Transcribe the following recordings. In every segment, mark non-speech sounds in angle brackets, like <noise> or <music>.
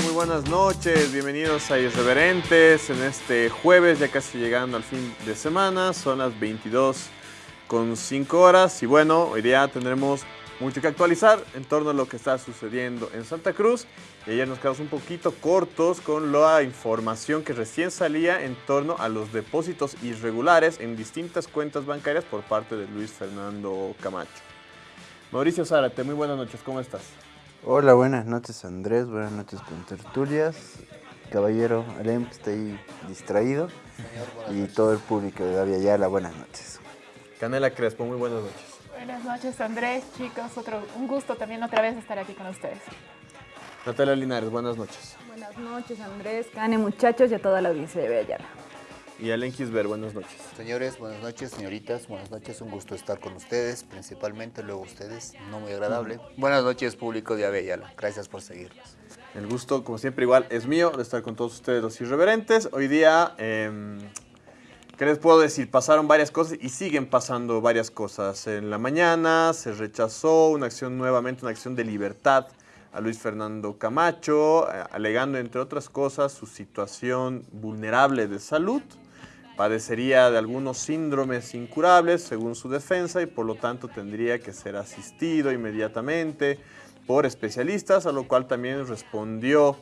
Muy buenas noches, bienvenidos a Irreverentes en este jueves, ya casi llegando al fin de semana, son las 22 con 5 horas y bueno, hoy día tendremos mucho que actualizar en torno a lo que está sucediendo en Santa Cruz. Y ayer nos quedamos un poquito cortos con la información que recién salía en torno a los depósitos irregulares en distintas cuentas bancarias por parte de Luis Fernando Camacho. Mauricio Zárate, muy buenas noches, ¿cómo estás? Hola, buenas noches Andrés, buenas noches con tertulias, caballero Alem que está ahí distraído y todo el público de David Ayala, buenas noches. Canela Crespo, muy buenas noches. Buenas noches Andrés, chicos, otro, un gusto también otra vez estar aquí con ustedes. Natalia Linares, buenas noches. Buenas noches Andrés, Cane, muchachos y a toda la audiencia de Ayala. Y Alen Kisber, buenas noches. Señores, buenas noches, señoritas, buenas noches, un gusto estar con ustedes, principalmente luego ustedes, no muy agradable. Buenas noches, público de Avellala, gracias por seguirnos. El gusto, como siempre, igual es mío de estar con todos ustedes los irreverentes. Hoy día, eh, ¿qué les puedo decir? Pasaron varias cosas y siguen pasando varias cosas. En la mañana se rechazó una acción nuevamente, una acción de libertad a Luis Fernando Camacho, eh, alegando, entre otras cosas, su situación vulnerable de salud padecería de algunos síndromes incurables según su defensa y por lo tanto tendría que ser asistido inmediatamente por especialistas, a lo cual también respondió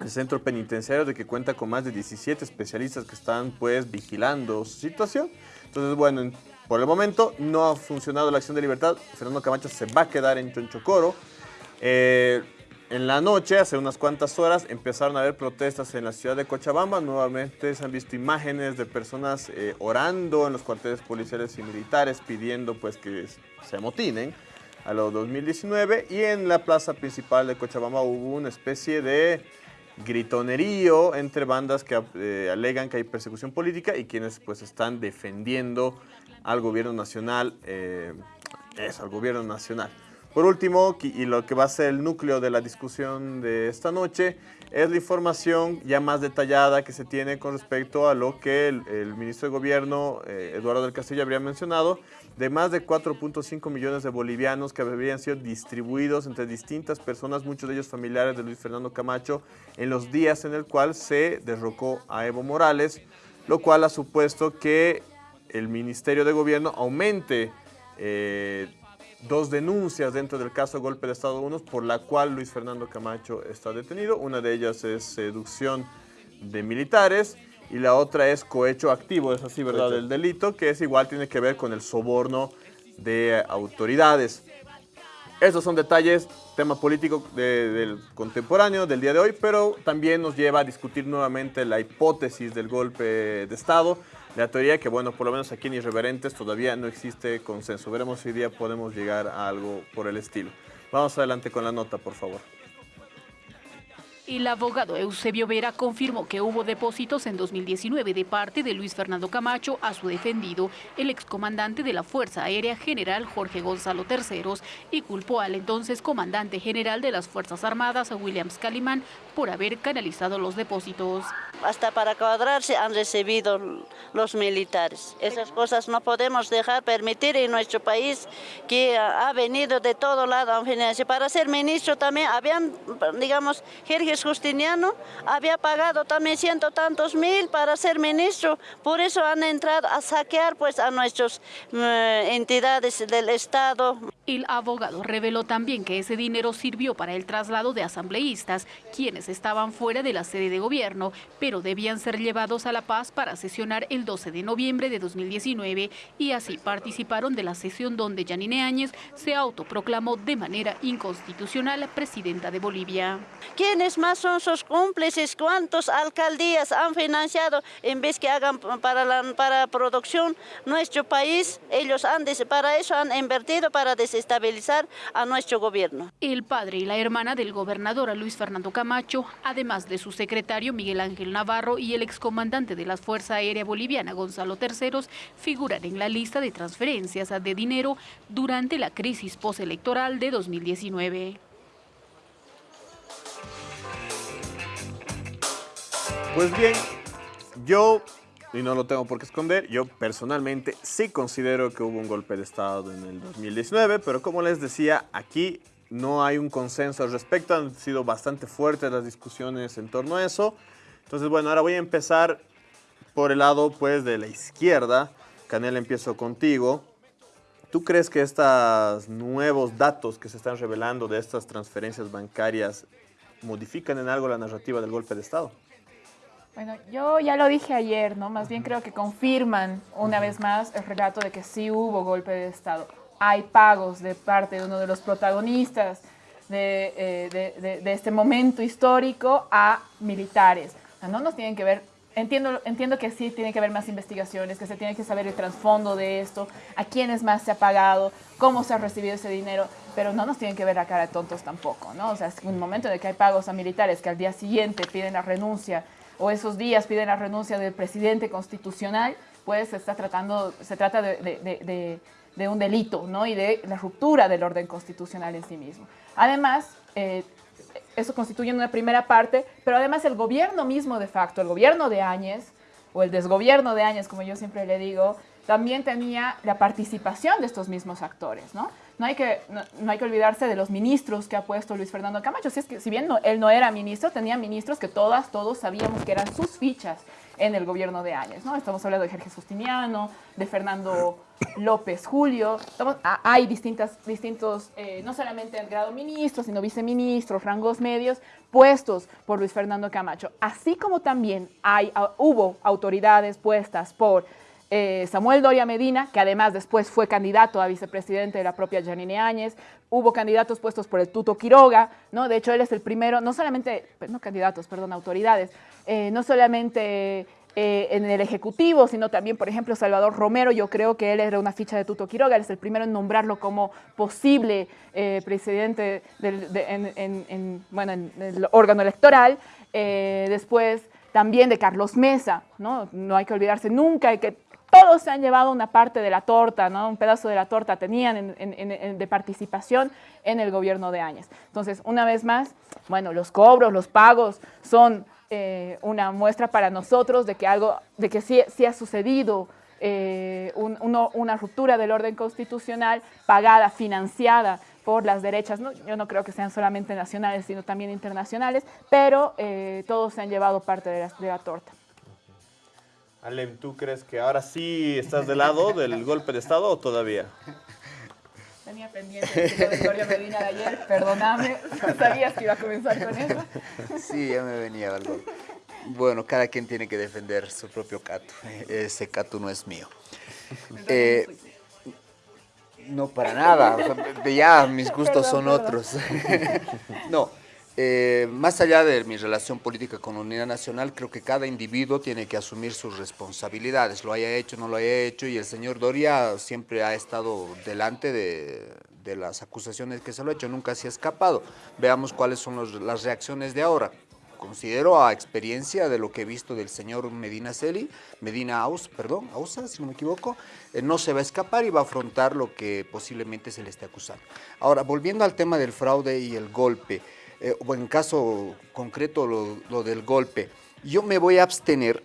el centro penitenciario de que cuenta con más de 17 especialistas que están pues vigilando su situación. Entonces, bueno, por el momento no ha funcionado la acción de libertad. Fernando Camacho se va a quedar en Chonchocoro. Eh, en la noche, hace unas cuantas horas, empezaron a haber protestas en la ciudad de Cochabamba. Nuevamente se han visto imágenes de personas eh, orando en los cuarteles policiales y militares pidiendo pues que se amotinen a los 2019 y en la plaza principal de Cochabamba hubo una especie de gritonerío entre bandas que eh, alegan que hay persecución política y quienes pues están defendiendo al gobierno nacional, eh, eso, al gobierno nacional. Por último, y lo que va a ser el núcleo de la discusión de esta noche, es la información ya más detallada que se tiene con respecto a lo que el, ministro de Gobierno, eh, Eduardo del Castillo, habría mencionado, de más de 4.5 millones de bolivianos que habrían sido distribuidos entre distintas personas, muchos de ellos familiares de Luis Fernando Camacho, en los días en el cual se derrocó a Evo Morales, lo cual ha supuesto que el Ministerio de Gobierno aumente eh, dos denuncias dentro del caso Golpe de Estado 1 por la cual Luis Fernando Camacho está detenido. Una de ellas es seducción de militares y la otra es cohecho activo, es así, ¿verdad? Del delito, que es igual, tiene que ver con el soborno de autoridades. Esos son detalles, tema político del contemporáneo, del día de hoy, pero también nos lleva a discutir nuevamente la hipótesis del golpe de Estado, la teoría que, bueno, por lo menos aquí en Irreverentes todavía no existe consenso. Veremos si hoy día podemos llegar a algo por el estilo. Vamos adelante con la nota, por favor. El abogado Eusebio Vera confirmó que hubo depósitos en 2019 de parte de Luis Fernando Camacho a su defendido, el excomandante de la Fuerza Aérea General Jorge Gonzalo Terceros, y culpó al entonces comandante general de las Fuerzas Armadas, Williams Calimán, por haber canalizado los depósitos. Hasta para cuadrarse han recibido los militares. Esas cosas no podemos dejar permitir en nuestro país que ha venido de todo lado. Para ser ministro también habían, digamos, Jorge Justiniano había pagado también ciento tantos mil para ser ministro, por eso han entrado a saquear pues a nuestras eh, entidades del Estado. El abogado reveló también que ese dinero sirvió para el traslado de asambleístas, quienes estaban fuera de la sede de gobierno, pero debían ser llevados a La Paz para sesionar el 12 de noviembre de 2019 y así participaron de la sesión donde Yanine Áñez se autoproclamó de manera inconstitucional presidenta de Bolivia. ¿Quiénes más son sus cómplices? ¿Cuántas alcaldías han financiado en vez que hagan para la para producción nuestro país? Ellos han, para eso han invertido para estabilizar a nuestro gobierno. El padre y la hermana del gobernador Luis Fernando Camacho, además de su secretario Miguel Ángel Navarro y el excomandante de la Fuerza Aérea Boliviana Gonzalo Terceros, figuran en la lista de transferencias de dinero durante la crisis postelectoral de 2019. Pues bien, yo y no lo tengo por qué esconder, yo personalmente sí considero que hubo un golpe de Estado en el 2019, pero como les decía, aquí no hay un consenso al respecto, han sido bastante fuertes las discusiones en torno a eso. Entonces, bueno, ahora voy a empezar por el lado pues de la izquierda. Canel, empiezo contigo. ¿Tú crees que estos nuevos datos que se están revelando de estas transferencias bancarias modifican en algo la narrativa del golpe de Estado? Bueno, yo ya lo dije ayer, ¿no? Más bien creo que confirman una vez más el relato de que sí hubo golpe de Estado. Hay pagos de parte de uno de los protagonistas de, eh, de, de, de este momento histórico a militares. O sea, no nos tienen que ver entiendo, entiendo que sí tiene que haber más investigaciones, que se tiene que saber el trasfondo de esto, a quiénes más se ha pagado, cómo se ha recibido ese dinero, pero no nos tienen que ver a cara de tontos tampoco, ¿no? O sea, es un momento en el que hay pagos a militares que al día siguiente piden la renuncia o esos días piden la renuncia del presidente constitucional, pues se está tratando, se trata de, de, de, de un delito, ¿no? Y de la ruptura del orden constitucional en sí mismo. Además, eh, eso constituye una primera parte, pero además el gobierno mismo de facto, el gobierno de Áñez, o el desgobierno de Áñez, como yo siempre le digo, también tenía la participación de estos mismos actores, ¿no? No hay que, no, hay que olvidarse de los ministros que ha puesto Luis Fernando Camacho. Si, es que, si bien él no era ministro, tenía ministros que todas, todos sabíamos que eran sus fichas en el gobierno de Áñez, ¿no? Estamos hablando de Jorge Justiniano, de Fernando López Julio. Estamos, hay distintas, distintos, eh, no solamente en grado ministro, sino viceministros, rangos medios, puestos por Luis Fernando Camacho. Así como también hay, uh, hubo autoridades puestas por eh, Samuel Doria Medina, que además después fue candidato a vicepresidente de la propia Janine Áñez, hubo candidatos puestos por el Tuto Quiroga, ¿no? De hecho, él es el primero, no solamente, no candidatos, perdón, autoridades, eh, no solamente eh, en el Ejecutivo, sino también, por ejemplo, Salvador Romero, yo creo que él era una ficha de Tuto Quiroga, él es el primero en nombrarlo como posible eh, presidente del, de, en, en, en, bueno, en el órgano electoral, eh, después también de Carlos Mesa, ¿no? no hay que olvidarse nunca de que todos se han llevado una parte de la torta, ¿no? un pedazo de la torta tenían en, en, en, de participación en el gobierno de Áñez. Entonces, una vez más, bueno, los cobros, los pagos son eh, una muestra para nosotros de que algo, de que sí, sí ha sucedido eh, un, uno, una ruptura del orden constitucional pagada, financiada por las derechas, ¿no? yo no creo que sean solamente nacionales, sino también internacionales, pero eh, todos se han llevado parte de la, de la torta. Alem, ¿tú crees que ahora sí estás del lado del golpe de Estado o todavía? Tenía pendiente el de Gloria Medina de ayer, perdóname, sabías que iba a comenzar con eso. Sí, ya me venía algo. Bueno, cada quien tiene que defender su propio cato. Ese cato no es mío. Eh, no, para nada. O sea, ya mis gustos son otros. <laughs> no. Eh, más allá de mi relación política con la Unidad Nacional, creo que cada individuo tiene que asumir sus responsabilidades, lo haya hecho, no lo haya hecho, y el señor Doria siempre ha estado delante de, las acusaciones que se lo ha hecho, nunca se ha escapado. Veamos cuáles son las reacciones de ahora. Considero a experiencia de lo que he visto del señor Medina Celi, Medina Aus, perdón, Ausa, si no me equivoco, eh, no se va a escapar y va a afrontar lo que posiblemente se le esté acusando. Ahora, volviendo al tema del fraude y el golpe, eh, o en caso concreto lo, del golpe, yo me voy a abstener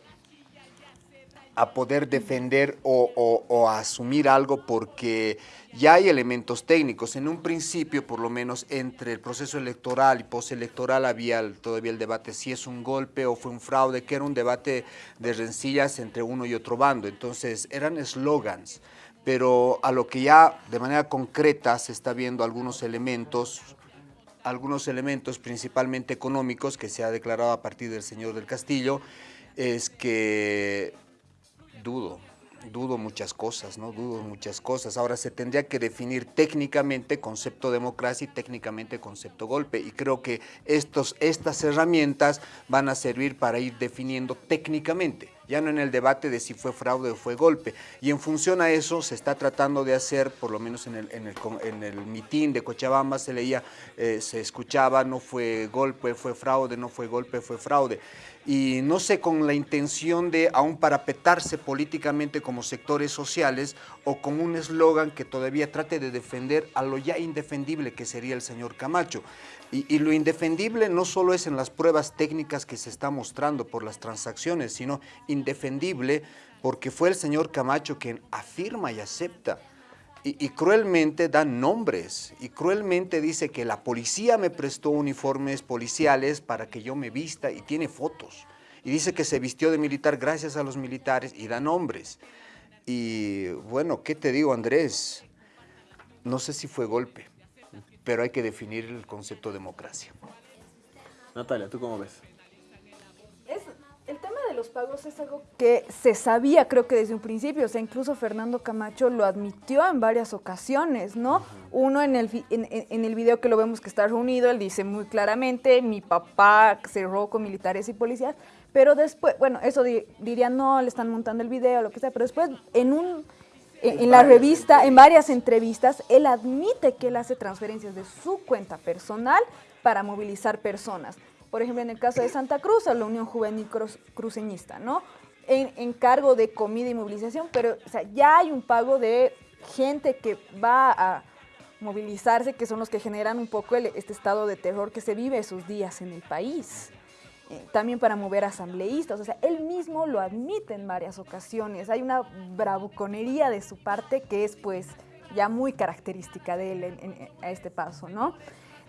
a poder defender o, asumir algo porque ya hay elementos técnicos. En un principio, por lo menos entre el proceso electoral y postelectoral había todavía el debate si es un golpe o fue un fraude, que era un debate de rencillas entre uno y otro bando. Entonces eran eslogans, pero a lo que ya de manera concreta se está viendo algunos elementos algunos elementos principalmente económicos que se ha declarado a partir del señor del Castillo es que dudo, dudo muchas cosas, ¿no? Dudo muchas cosas. Ahora se tendría que definir técnicamente concepto democracia y técnicamente concepto golpe. Y creo que estos, estas herramientas van a servir para ir definiendo técnicamente ya no en el debate de si fue fraude o fue golpe. Y en función a eso se está tratando de hacer, por lo menos en el, en el, mitin de Cochabamba se leía, eh, se escuchaba, no fue golpe, fue fraude, no fue golpe, fue fraude. Y no sé, con la intención de aún parapetarse políticamente como sectores sociales o con un eslogan que todavía trate de defender a lo ya indefendible que sería el señor Camacho. Y, lo indefendible no solo es en las pruebas técnicas que se está mostrando por las transacciones, sino indefendible porque fue el señor Camacho quien afirma y acepta y, cruelmente dan nombres y cruelmente dice que la policía me prestó uniformes policiales para que yo me vista y tiene fotos. Y dice que se vistió de militar gracias a los militares y da nombres. Y bueno, ¿qué te digo Andrés? No sé si fue golpe, pero hay que definir el concepto democracia. Natalia, ¿tú cómo ves? Es, el tema de los pagos es algo que se sabía, creo que desde un principio, o sea, incluso Fernando Camacho lo admitió en varias ocasiones, ¿no? Uno en el, en, en- el video que lo vemos que está reunido, él dice muy claramente, mi papá cerró con militares y policías, pero después, bueno, eso di- dirían, no, le están montando el video, lo que sea, pero después en un... En, en la revista, en varias entrevistas, él admite que él hace transferencias de su cuenta personal para movilizar personas. Por ejemplo, en el caso de Santa Cruz, a la Unión Juvenil Cruceñista, ¿no? En, en cargo de comida y movilización, pero o sea, ya hay un pago de gente que va a movilizarse, que son los que generan un poco el- este estado de terror que se vive esos días en el país. También para mover asambleístas, o sea, él mismo lo admite en varias ocasiones. Hay una bravuconería de su parte que es pues ya muy característica de él en- a este paso, ¿no?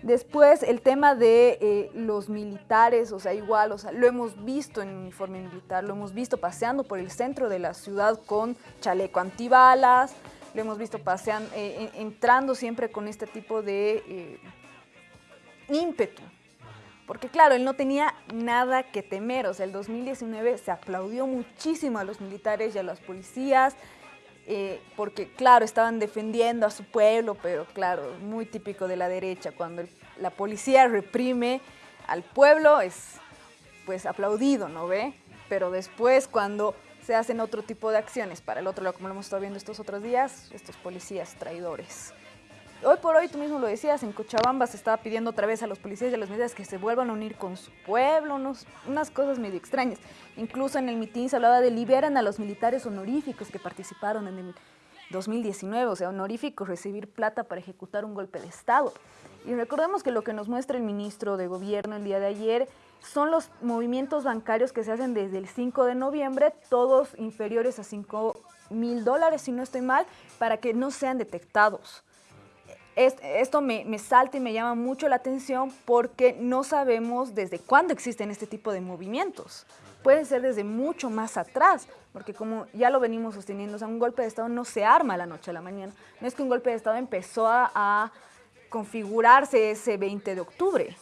Después el tema de eh, los militares, o sea, igual, o sea, lo hemos visto en uniforme militar, lo hemos visto paseando por el centro de la ciudad con chaleco antibalas, lo hemos visto paseando, eh, en- entrando siempre con este tipo de eh, ímpetu. Porque claro, él no tenía nada que temer, o sea, el 2019 se aplaudió muchísimo a los militares y a las policías, eh, porque claro, estaban defendiendo a su pueblo, pero claro, muy típico de la derecha, cuando la policía reprime al pueblo es pues aplaudido, ¿no ve? Pero después cuando se hacen otro tipo de acciones para el otro lado, como lo hemos estado viendo estos otros días, estos policías traidores. Hoy por hoy, tú mismo lo decías, en Cochabamba se estaba pidiendo otra vez a los policías y a los militares que se vuelvan a unir con su pueblo, unas cosas medio extrañas. Incluso en el mitin se hablaba de liberan a los militares honoríficos que participaron en el 2019, o sea, honoríficos, recibir plata para ejecutar un golpe de Estado. Y recordemos que lo que nos muestra el ministro de Gobierno el día de ayer son los movimientos bancarios que se hacen desde el 5 de noviembre, todos inferiores a 5 mil dólares, si no estoy mal, para que no sean detectados. Es- esto me, me salta y me llama mucho la atención porque no sabemos desde cuándo existen este tipo de movimientos. Pueden ser desde mucho más atrás, porque como ya lo venimos sosteniendo, o sea, un golpe de Estado no se arma la noche a la mañana. No es que un golpe de Estado empezó a, a configurarse ese 20 de octubre.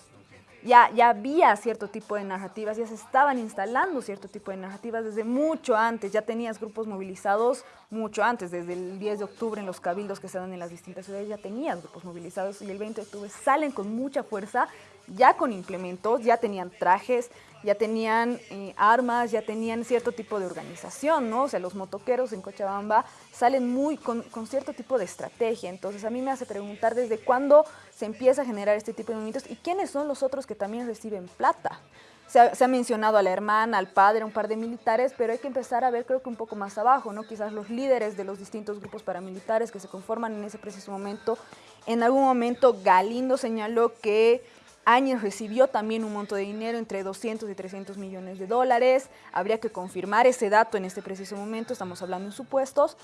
Ya, ya había cierto tipo de narrativas, ya se estaban instalando cierto tipo de narrativas desde mucho antes, ya tenías grupos movilizados mucho antes, desde el 10 de octubre en los cabildos que se dan en las distintas ciudades, ya tenías grupos movilizados y el 20 de octubre salen con mucha fuerza, ya con implementos, ya tenían trajes, ya tenían eh, armas, ya tenían cierto tipo de organización, ¿no? O sea, los motoqueros en Cochabamba salen muy con, con cierto tipo de estrategia. Entonces, a mí me hace preguntar desde cuándo se empieza a generar este tipo de movimientos y quiénes son los otros que también reciben plata. Se ha, mencionado a la hermana, al padre, a un par de militares, pero hay que empezar a ver, creo que un poco más abajo, ¿no? Quizás los líderes de los distintos grupos paramilitares que se conforman en ese preciso momento. En algún momento, Galindo señaló que Áñez recibió también un monto de dinero entre 200 y 300 millones de dólares. Habría que confirmar ese dato en este preciso momento, estamos hablando en supuestos,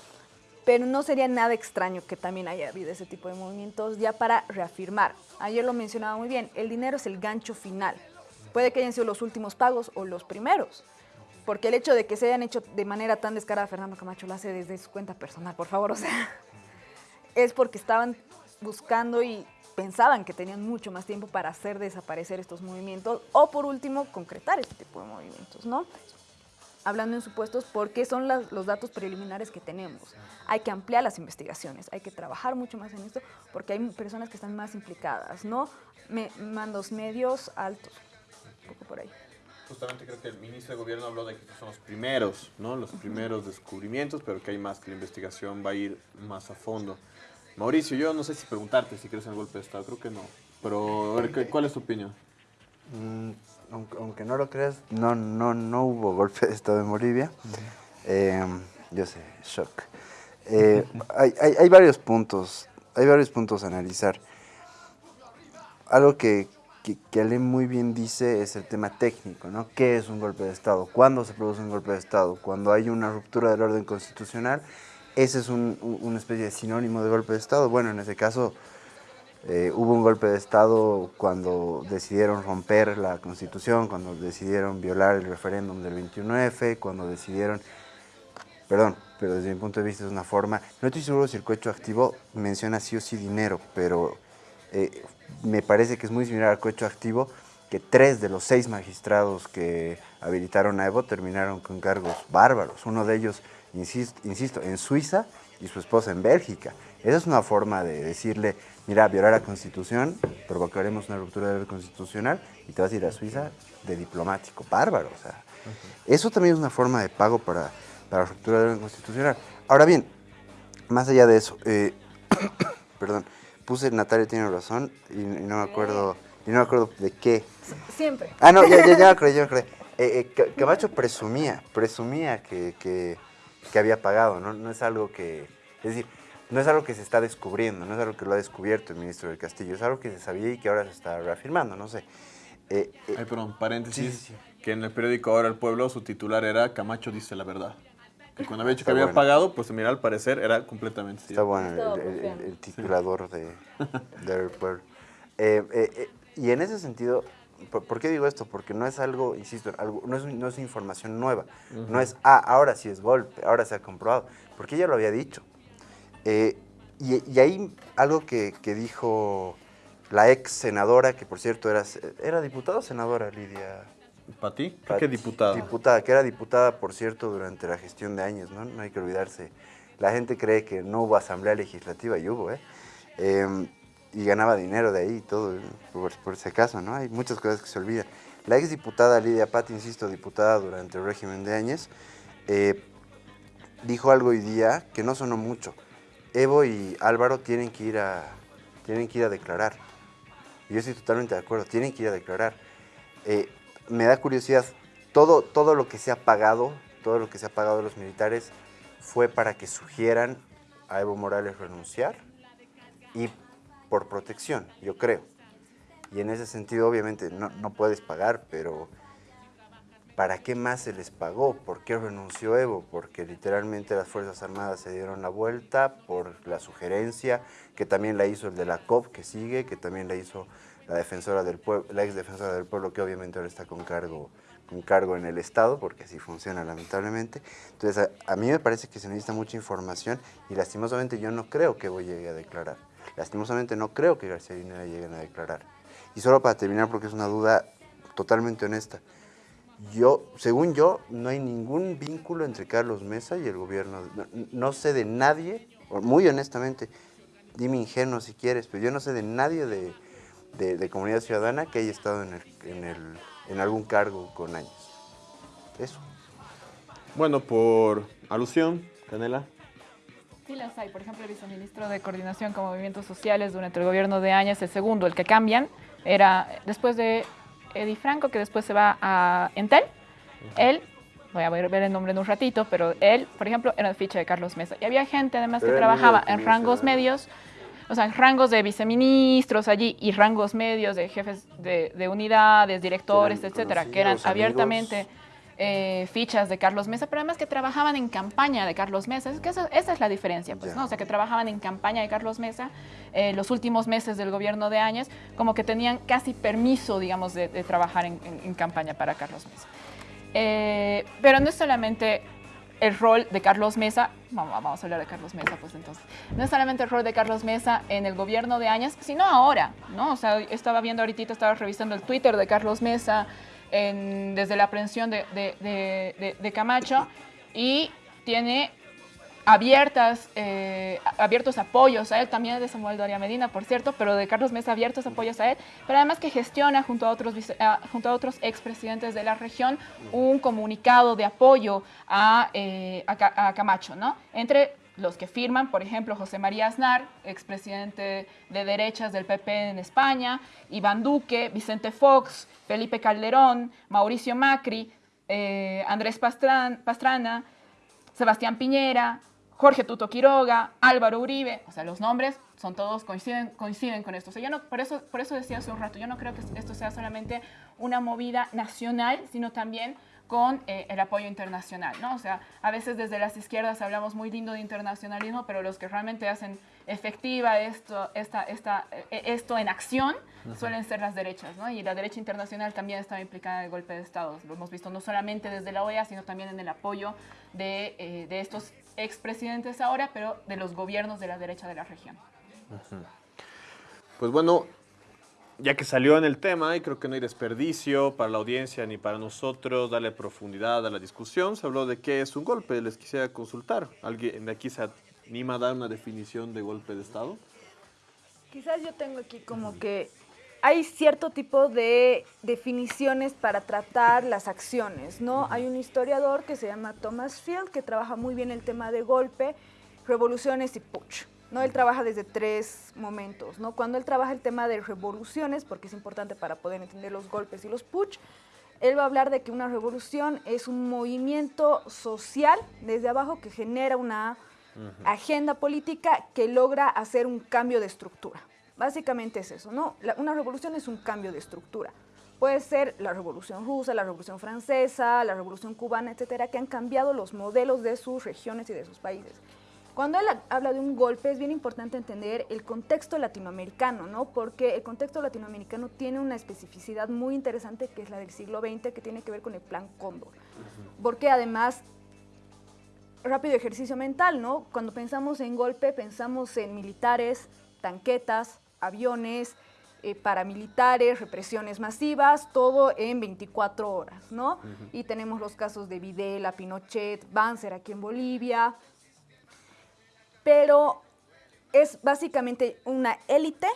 pero no sería nada extraño que también haya habido ese tipo de movimientos ya para reafirmar. Ayer lo mencionaba muy bien, el dinero es el gancho final. Puede que hayan sido los últimos pagos o los primeros, porque el hecho de que se hayan hecho de manera tan descarada, Fernando Camacho lo hace desde su cuenta personal, por favor, o sea, <laughs> es porque estaban buscando y pensaban que tenían mucho más tiempo para hacer desaparecer estos movimientos o por último concretar este tipo de movimientos, ¿no? Hablando en supuestos porque son las- los datos preliminares que tenemos. Hay que ampliar las investigaciones, hay que trabajar mucho más en esto porque hay personas que están más implicadas, ¿no? Me- mandos medios altos, un poco por ahí. Justamente creo que el ministro de Gobierno habló de que estos son los primeros, ¿no? Los primeros descubrimientos, pero que hay más, que la investigación va a ir más a fondo. Mauricio, yo no sé si preguntarte si crees en el golpe de Estado, creo que no. Pero, a ver, ¿qué- ¿cuál es tu opinión? Mm, aunque, aunque no lo creas, no, no, no hubo golpe de Estado en Bolivia. Eh, yo sé, shock. Eh, <laughs> hay, hay- hay varios puntos, hay varios puntos a analizar. Algo que, que, que Ale muy bien dice es el tema técnico, ¿no? ¿Qué es un golpe de Estado? ¿Cuándo se produce un golpe de Estado? Cuando hay una ruptura del orden constitucional ese es un- un- una especie de sinónimo de golpe de Estado. Bueno, en ese caso eh, hubo un golpe de Estado cuando decidieron romper la Constitución, cuando decidieron violar el referéndum del 21F, cuando decidieron, perdón, pero desde mi punto de vista es una forma, no estoy seguro si el cohecho activo menciona sí o sí dinero, pero eh, me parece que es muy similar al cohecho activo, que tres de los seis magistrados que habilitaron a Evo terminaron con cargos bárbaros. Uno de ellos, insisto, insisto, en Suiza y su esposa en Bélgica. Esa es una forma de decirle, mira, violar la Constitución, provocaremos una ruptura del orden constitucional y te vas a ir a Suiza de diplomático. Bárbaro, o sea. Eso también es una forma de pago para, para la ruptura del orden constitucional. Ahora bien, más allá de eso, eh, <coughs> perdón, puse Natalia tiene razón y, y no me acuerdo, y no me acuerdo de qué. Siempre. Ah, no, ya, ya, ya me acordé, ya me acordé. <laughs> Eh, eh, Camacho presumía, presumía que, que- que había pagado, ¿no? No es algo que, es decir, no es algo que se está descubriendo, no es algo que lo ha descubierto el ministro del Castillo, es algo que se sabía y que ahora se está reafirmando, no sé. Eh, eh, Ay, perdón, paréntesis. Sí, sí, Que en el periódico Ahora el Pueblo su titular era Camacho dice la verdad. Que cuando había dicho Está que había bueno. pagado, pues mira, al parecer era completamente Está cierto. bueno el, el- el- el titulador de, <laughs> del pueblo. Eh, eh, eh, y en ese sentido, ¿por, qué digo esto? Porque no es algo, insisto, algo, no, es, no es información nueva. No es, ah, ahora sí es golpe, ahora se ha comprobado. Porque ella lo había dicho. Eh, y, y ahí algo que, que dijo la ex senadora, que por cierto era, era diputada o senadora, Lidia. ¿Para ti? ¿Para qué Pat- diputado? Diputada, que era diputada, por cierto, durante la gestión de años, ¿no? No hay que olvidarse. La gente cree que no hubo asamblea legislativa y hubo, ¿eh? Em, y ganaba dinero de ahí y todo, por, por ese caso, ¿no? Hay muchas cosas que se olvidan. La ex diputada Lidia Patti, insisto, diputada durante el régimen de Áñez, eh, dijo algo hoy día que no sonó mucho. Evo y Álvaro tienen que ir a, tienen que ir a declarar. Yo estoy totalmente de acuerdo, tienen que ir a declarar. Eh, me da curiosidad, todo, todo lo que se ha pagado, todo lo que se ha pagado a los militares fue para que sugieran a Evo Morales renunciar y por protección, yo creo. Y en ese sentido, obviamente, no, no puedes pagar, pero ¿para qué más se les pagó? ¿Por qué renunció Evo? Porque literalmente las Fuerzas Armadas se dieron la vuelta por la sugerencia, que también la hizo el de la COP que sigue, que también la hizo la defensora del pueblo, ex defensora del pueblo, que obviamente ahora está con cargo, con cargo en el Estado, porque así funciona lamentablemente. Entonces, a, a mí me parece que se necesita mucha información y lastimosamente yo no creo que Evo llegue a declarar. Lastimosamente no creo que García Linera lleguen a declarar. Y solo para terminar, porque es una duda totalmente honesta. Yo, según yo, no hay ningún vínculo entre Carlos Mesa y el gobierno. No, no sé de nadie, o muy honestamente, dime ingenuo si quieres, pero yo no sé de nadie de, de- de comunidad ciudadana que haya estado en, el- en el- en algún cargo con años. Eso. Bueno, por alusión, Canela. Sí las hay. Por ejemplo, el viceministro de Coordinación con Movimientos Sociales durante el gobierno de Áñez, el segundo, el que cambian, era después de Eddie Franco, que después se va a Entel. Él, voy a ver el nombre en un ratito, pero él, por ejemplo, era de ficha de Carlos Mesa. Y había gente además que trabajaba en rangos medios, o sea, en rangos de viceministros allí y rangos medios de jefes de, de unidades, directores, etcétera, que eran abiertamente amigos. Eh, fichas de Carlos Mesa, pero además que trabajaban en campaña de Carlos Mesa. Es que esa, esa es la diferencia, pues. ¿no? O sea, que trabajaban en campaña de Carlos Mesa eh, los últimos meses del gobierno de Áñez, como que tenían casi permiso, digamos, de, de trabajar en, en- en campaña para Carlos Mesa. Eh, pero no es solamente el rol de Carlos Mesa, vamos, vamos a hablar de Carlos Mesa, pues entonces, no es solamente el rol de Carlos Mesa en el gobierno de Áñez, sino ahora, ¿no? O sea, estaba viendo ahorita, estaba revisando el Twitter de Carlos Mesa desde la aprehensión de, Camacho y tiene abiertas, eh, abiertos apoyos a él, también de Samuel Doria Medina, por cierto, pero de Carlos Mesa abiertos apoyos a él, pero además que gestiona junto a otros, junto a otros expresidentes de la región un comunicado de apoyo a, eh, a Camacho, ¿no? Entre los que firman, por ejemplo, José María Aznar, expresidente de derechas del PP en España, Iván Duque, Vicente Fox, Felipe Calderón, Mauricio Macri, eh, Andrés Pastran- Pastrana, Sebastián Piñera, Jorge Tuto Quiroga, Álvaro Uribe, o sea, los nombres son todos coinciden, coinciden con esto. Yo no, por, eso, por eso decía hace un rato, yo no creo que esto sea solamente una movida nacional, sino también con eh, el apoyo internacional, ¿no? O sea, a veces desde las izquierdas hablamos muy lindo de internacionalismo, pero los que realmente hacen efectiva esto, esta, esta, eh, esto en acción suelen ser las derechas, ¿no? Y la derecha internacional también estaba implicada en el golpe de Estado. Lo hemos visto no solamente desde la OEA, sino también en el apoyo de, eh, de estos expresidentes ahora, pero de los gobiernos de la derecha de la región. Pues bueno, ya que salió en el tema, y creo que no hay desperdicio para la audiencia ni para nosotros darle profundidad a la discusión, se habló de qué es un golpe. Les quisiera consultar. ¿Alguien de aquí se anima a dar una definición de golpe de Estado? Quizás yo tengo aquí como que hay cierto tipo de definiciones para tratar las acciones, ¿no? Hay un historiador que se llama Thomas Field que trabaja muy bien el tema de golpe, revoluciones y putsch. ¿No? Él trabaja desde tres momentos, ¿no? Cuando él trabaja el tema de revoluciones, porque es importante para poder entender los golpes y los putsch, él va a hablar de que una revolución es un movimiento social desde abajo que genera una agenda política que logra hacer un cambio de estructura. Básicamente es eso, ¿no? una revolución es un cambio de estructura. Puede ser la revolución rusa, la revolución francesa, la revolución cubana, etcétera, que han cambiado los modelos de sus regiones y de sus países. Cuando él habla de un golpe es bien importante entender el contexto latinoamericano, ¿no? Porque el contexto latinoamericano tiene una especificidad muy interesante que es la del siglo XX, que tiene que ver con el Plan Cóndor. Porque además, rápido ejercicio mental, ¿no? Cuando pensamos en golpe, pensamos en militares, tanquetas, aviones, eh, paramilitares, represiones masivas, todo en 24 horas, ¿no? Y tenemos los casos de Videla, Pinochet, Banzer aquí en Bolivia, pero es básicamente una élite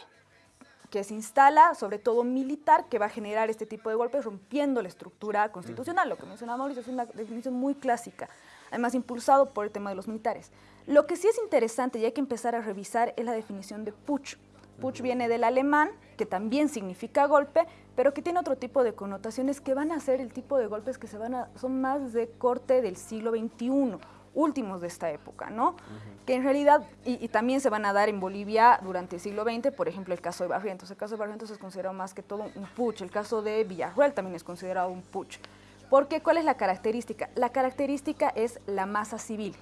que se instala, sobre todo militar, que va a generar este tipo de golpes rompiendo la estructura constitucional. Lo que mencionaba Mauricio es una definición muy clásica, además impulsado por el tema de los militares. Lo que sí es interesante y hay que empezar a revisar es la definición de Putsch. Putsch viene del alemán, que también significa golpe, pero que tiene otro tipo de connotaciones que van a ser el tipo de golpes que se van a, son más de corte del siglo XXI últimos de esta época, ¿no? Que en realidad, y, también se van a dar en Bolivia durante el siglo XX, por ejemplo, el caso de Barrientos. El caso de Barrientos es considerado más que todo un putsch. El caso de Villarruel también es considerado un putsch. Porque, ¿cuál es la característica? La característica es la masa civil.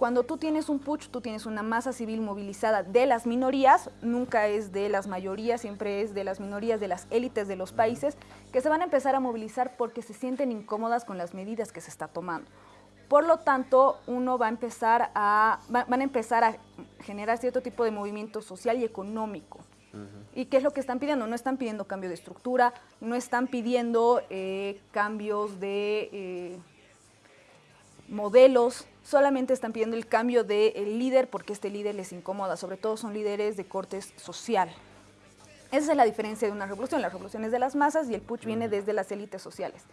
Cuando tú tienes un putsch, tú tienes una masa civil movilizada de las minorías, nunca es de las mayorías, siempre es de las minorías, de las élites de los países, que se van a empezar a movilizar porque se sienten incómodas con las medidas que se está tomando. Por lo tanto, uno va a empezar a, van a empezar a generar cierto tipo de movimiento social y económico. ¿Y qué es lo que están pidiendo? No están pidiendo cambio de estructura, no están pidiendo eh, cambios de eh, modelos, solamente están pidiendo el cambio del líder porque este líder les incomoda, sobre todo son líderes de cortes social. Esa es la diferencia de una revolución. La revolución es de las masas y el putsch viene desde las élites sociales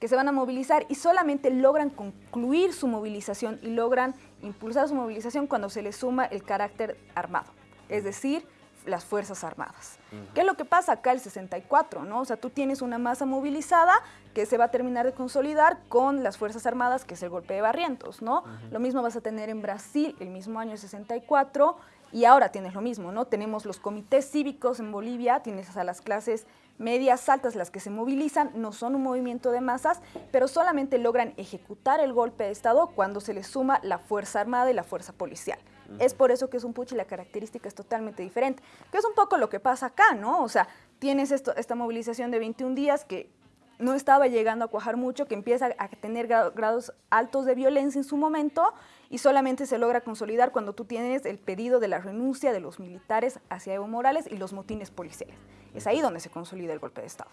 que se van a movilizar y solamente logran concluir su movilización y logran impulsar su movilización cuando se les suma el carácter armado, es decir, las Fuerzas Armadas. ¿Qué es lo que pasa acá el 64? ¿no? O sea, tú tienes una masa movilizada que se va a terminar de consolidar con las Fuerzas Armadas, que es el golpe de Barrientos, ¿no? Lo mismo vas a tener en Brasil el mismo año 64 y ahora tienes lo mismo, ¿no? Tenemos los comités cívicos en Bolivia, tienes a las clases medias altas las que se movilizan, no son un movimiento de masas, pero solamente logran ejecutar el golpe de Estado cuando se les suma la Fuerza Armada y la Fuerza Policial. Es por eso que es un puch y la característica es totalmente diferente, que es un poco lo que pasa acá, ¿no? O sea, tienes esto, esta movilización de 21 días que no estaba llegando a cuajar mucho, que empieza a tener grados altos de violencia en su momento y solamente se logra consolidar cuando tú tienes el pedido de la renuncia de los militares hacia Evo Morales y los motines policiales. Es ahí donde se consolida el golpe de Estado.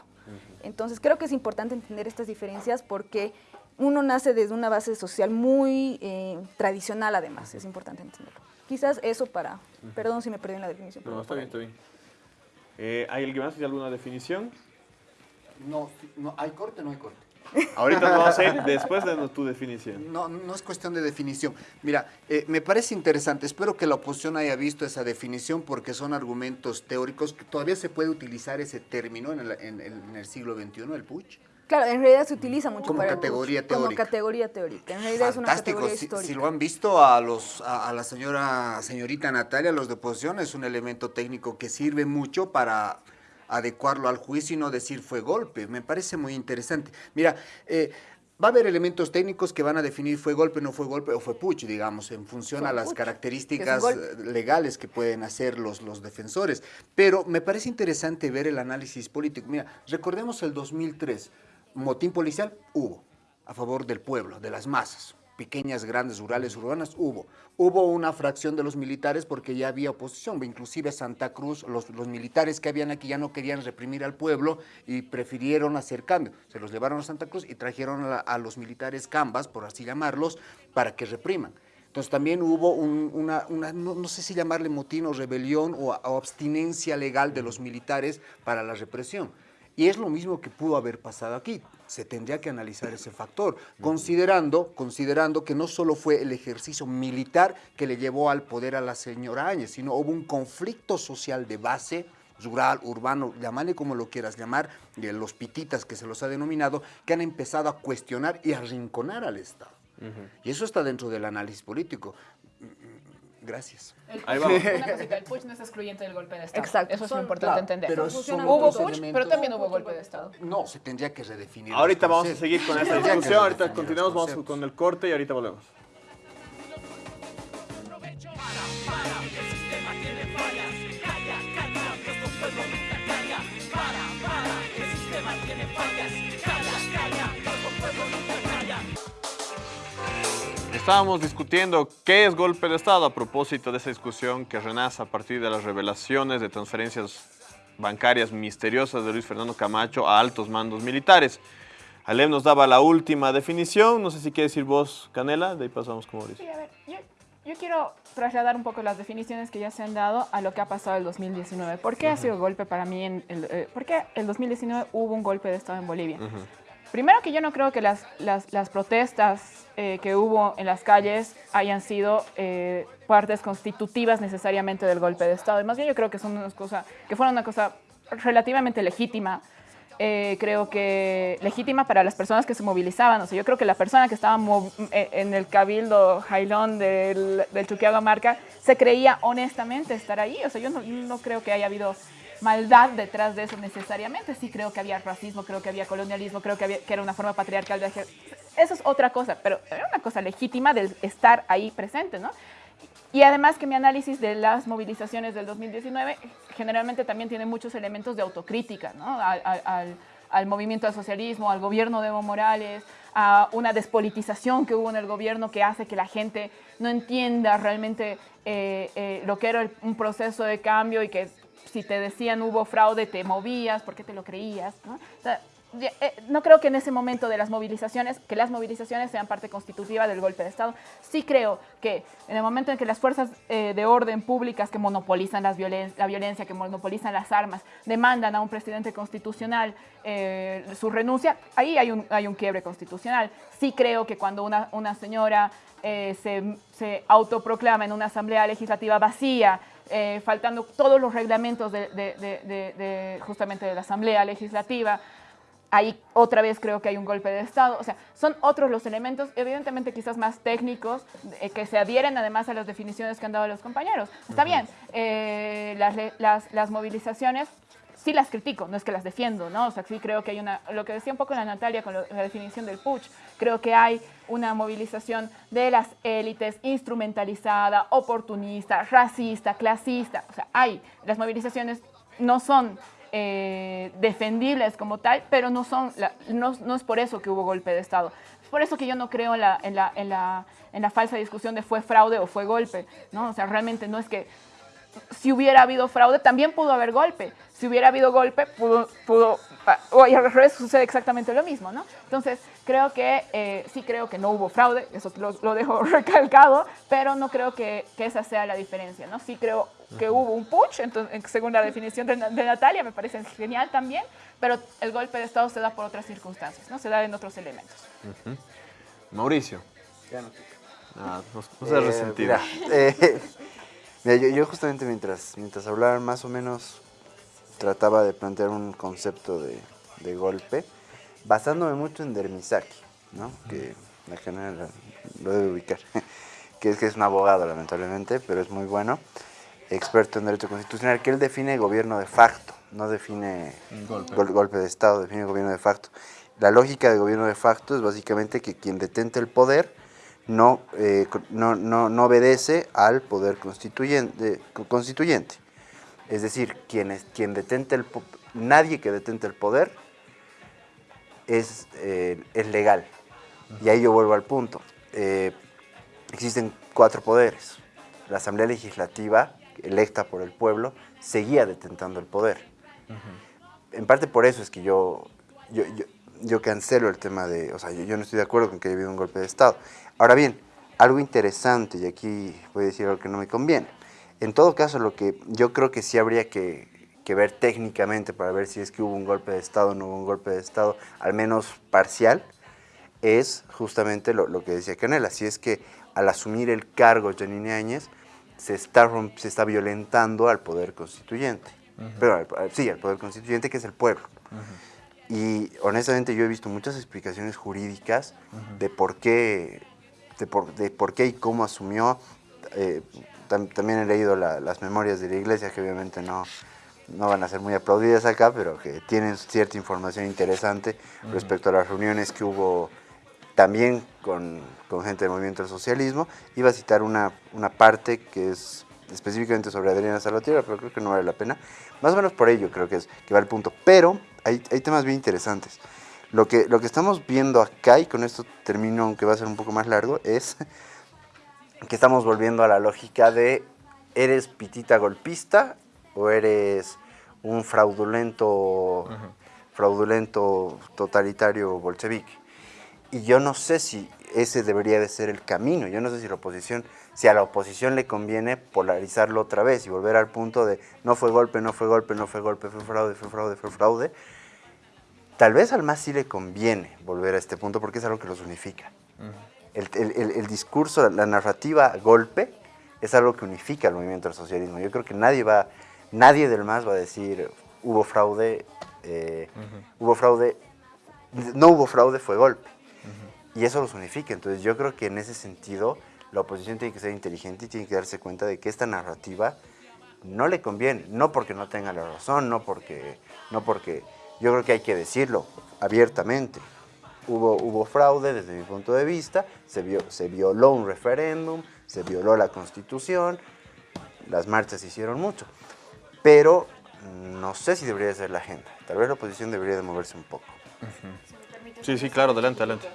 Entonces creo que es importante entender estas diferencias porque uno nace desde una base social muy eh, tradicional además, es importante entenderlo. Quizás eso para, perdón si me perdí en la definición. No, está bien, está bien. Eh, ¿Hay alguien más? ¿Hay alguna definición? No, no, ¿hay corte o no hay corte? Ahorita no vamos a ir después de tu definición. No, no es cuestión de definición. Mira, eh, me parece interesante. Espero que la oposición haya visto esa definición porque son argumentos teóricos que todavía se puede utilizar ese término en el, en, el siglo XXI, el Puch. Claro, en realidad se utiliza mucho Como para el categoría putsch, Como teórica. categoría teórica. En realidad es una Fantástico. categoría Si, histórica. si lo han visto a los a, a la señora señorita Natalia, los de oposición es un elemento técnico que sirve mucho para adecuarlo al juicio y no decir fue golpe. Me parece muy interesante. Mira, eh, va a haber elementos técnicos que van a definir fue golpe, no fue golpe o fue puch, digamos, en función Fue a las características legales que pueden hacer los, los defensores. Pero me parece interesante ver el análisis político. Mira, recordemos el 2003, motín policial hubo a favor del pueblo, de las masas. Pequeñas, grandes, rurales, urbanas, hubo. Hubo una fracción de los militares porque ya había oposición, inclusive Santa Cruz, los, militares que habían aquí ya no querían reprimir al pueblo y prefirieron hacer cambio. Se los llevaron a Santa Cruz y trajeron a, los militares cambas, por así llamarlos, para que repriman. Entonces también hubo un- una, no, sé si llamarle motín o rebelión o abstinencia legal de los militares para la represión. Y es lo mismo que pudo haber pasado aquí. Se tendría que analizar ese factor, considerando, considerando que no solo fue el ejercicio militar que le llevó al poder a la señora Áñez, sino hubo un conflicto social de base, rural, urbano, llamarle como lo quieras llamar, de los pititas que se los ha denominado, que han empezado a cuestionar y a arrinconar al Estado. Y eso está dentro del análisis político. Gracias. El Ahí vamos. Una cosita, el putsch no es excluyente del golpe de Estado. Exacto. Eso es Son- muy importante Claro, entender. pero son hubo putsch, pero también hubo golpe de Estado. No, se tendría que redefinir. Ahorita vamos a seguir con que discusión, ahorita continuamos, vamos con el corte y ahorita volvemos. Estábamos discutiendo qué es golpe de Estado a propósito de esa discusión que renace a partir de las revelaciones de transferencias bancarias misteriosas de Luis Fernando Camacho a altos mandos militares. Alem nos daba la última definición, no sé si quiere decir vos, Canela, de ahí pasamos con Mauricio. Sí, a ver, yo, yo quiero trasladar un poco las definiciones que ya se han dado a lo que ha pasado el 2019. ¿Por qué ha sido golpe para mí? En el, eh, ¿Por qué el 2019 hubo un golpe de Estado en Bolivia? Primero que yo no creo que las, las, las protestas eh, que hubo en las calles hayan sido eh, partes constitutivas necesariamente del golpe de Estado. Y más bien yo creo que, son unas cosa, que fueron una cosa relativamente legítima. Eh, creo que legítima para las personas que se movilizaban. O sea, yo creo que la persona que estaba eh, en el cabildo jailón del, del Chuquiaga Marca se creía honestamente estar ahí. O sea, yo no, no creo que haya habido maldad detrás de eso necesariamente. Sí creo que había racismo, creo que había colonialismo, creo que, había, que era una forma patriarcal de Eso es otra cosa, pero era una cosa legítima del estar ahí presente, ¿no? Y además que mi análisis de las movilizaciones del 2019 generalmente también tiene muchos elementos de autocrítica, ¿no? Al- al- al movimiento al socialismo, al gobierno de Evo Morales, a una despolitización que hubo en el gobierno que hace que la gente no entienda realmente eh, eh, lo que era el- un proceso de cambio y que si te decían hubo fraude te movías porque te lo creías, eh, no creo que en ese momento de las movilizaciones, que las movilizaciones sean parte constitutiva del golpe de Estado. Sí creo que en el momento en que las fuerzas eh, de orden públicas que monopolizan las violen- la violencia, que monopolizan las armas, demandan a un presidente constitucional eh, su renuncia, ahí hay un, hay un quiebre constitucional. Sí creo que cuando una, una señora eh, se autoproclama en una asamblea legislativa vacía, eh, faltando todos los reglamentos de, de- de- de- de justamente de la asamblea legislativa, ahí otra vez creo que hay un golpe de Estado. O sea, son otros los elementos, evidentemente quizás más técnicos, eh, que se adhieren además a las definiciones que han dado los compañeros. Está bien, eh, las, las, las movilizaciones sí las critico, no es que las defiendo, ¿no? O sea, sí creo que hay una, lo que decía un poco la Natalia con lo- la definición del putsch, creo que hay una movilización de las élites instrumentalizada, oportunista, racista, clasista, o sea, hay, las movilizaciones no son eh, defendibles como tal, pero no, son la- no, no es por eso que hubo golpe de Estado. Es por eso que yo no creo en la, en la, en la, en la falsa discusión de fue fraude o fue golpe, ¿no? O sea, realmente no es que si hubiera habido fraude, también pudo haber golpe. Si hubiera habido golpe, pudo, pudo o al revés sucede exactamente lo mismo, ¿no? Entonces, creo que, eh, sí creo que no hubo fraude, eso lo, lo dejo <laughs> recalcado, pero no creo que, que esa sea la diferencia, ¿no? Sí creo que hubo un putsch, entonces, según la definición de, de Natalia, me parece genial también, pero el golpe de Estado se da por otras circunstancias, ¿no? Se da en otros elementos. Mauricio. Ya no. Ah, no, no seas Eh, resentido. Mira, eh, mira, yo, yo justamente mientras, mientras hablaban más o menos trataba de plantear un concepto de, de golpe. basándome mucho en Dermisaki, ¿no? que la general lo debe ubicar, <laughs> que es que es un abogado lamentablemente, pero es muy bueno, experto en derecho constitucional, que él define gobierno de facto, no define Golpe. gol- golpe de Estado, define gobierno de facto. La lógica de gobierno de facto es básicamente que quien detente el poder no, eh, no, no, no obedece al poder constituyente. constituyente. Es decir, quien, es, quien detente el nadie que detente el poder es, eh, es legal. Y ahí yo vuelvo al punto. Eh, existen cuatro poderes. La Asamblea Legislativa, electa por el pueblo, seguía detentando el poder. En parte por eso es que yo, yo, yo, yo cancelo el tema de, o sea, yo, yo no estoy de acuerdo con que haya habido un golpe de Estado. Ahora bien, algo interesante, y aquí voy a decir algo que no me conviene. En todo caso, lo que yo creo que sí habría que, que ver técnicamente para ver si es que hubo un golpe de Estado o no hubo un golpe de Estado, al menos parcial, es justamente lo, lo que decía Canela, si es que al asumir el cargo Janine Áñez se está, se está violentando al poder constituyente. Pero al- sí, al poder constituyente que es el pueblo. Y honestamente yo he visto muchas explicaciones jurídicas de por qué, de por, de por qué y cómo asumió. Eh, tam- también he leído la- las memorias de la iglesia que obviamente no, no van a ser muy aplaudidas acá, pero que tienen cierta información interesante respecto a las reuniones que hubo también con, con gente del movimiento del socialismo. Iba a citar una, una parte que es específicamente sobre Adriana Salvatierra, pero creo que no vale la pena. Más o menos por ello creo que, es, que va el punto. Pero hay, hay temas bien interesantes. Lo que, lo que estamos viendo acá, y con esto termino, aunque va a ser un poco más largo, es que estamos volviendo a la lógica de ¿eres pitita golpista o eres un fraudulento, fraudulento totalitario bolchevique? Y yo no sé si ese debería de ser el camino. Yo no sé si la oposición, si a la oposición le conviene polarizarlo otra vez y volver al punto de no fue golpe, no fue golpe, no fue golpe, fue fraude, fue fraude, fue fraude. Tal vez al MAS sí le conviene volver a este punto porque es algo que los unifica. el, el- el- el discurso, la narrativa golpe es algo que unifica al movimiento del socialismo. Yo creo que nadie va, nadie del MAS va a decir hubo fraude, eh, hubo fraude, no hubo fraude, fue golpe. Y eso los unifica. Entonces yo creo que en ese sentido la oposición tiene que ser inteligente y tiene que darse cuenta de que esta narrativa no le conviene. No porque no tenga la razón, no porque, no porque yo creo que hay que decirlo abiertamente. Hubo, hubo fraude desde mi punto de vista, se, vio- se violó un referéndum, se violó la constitución, las marchas hicieron mucho. Pero no sé si debería ser la agenda. Tal vez la oposición debería de moverse un poco. Sí, sí, claro, adelante, adelante.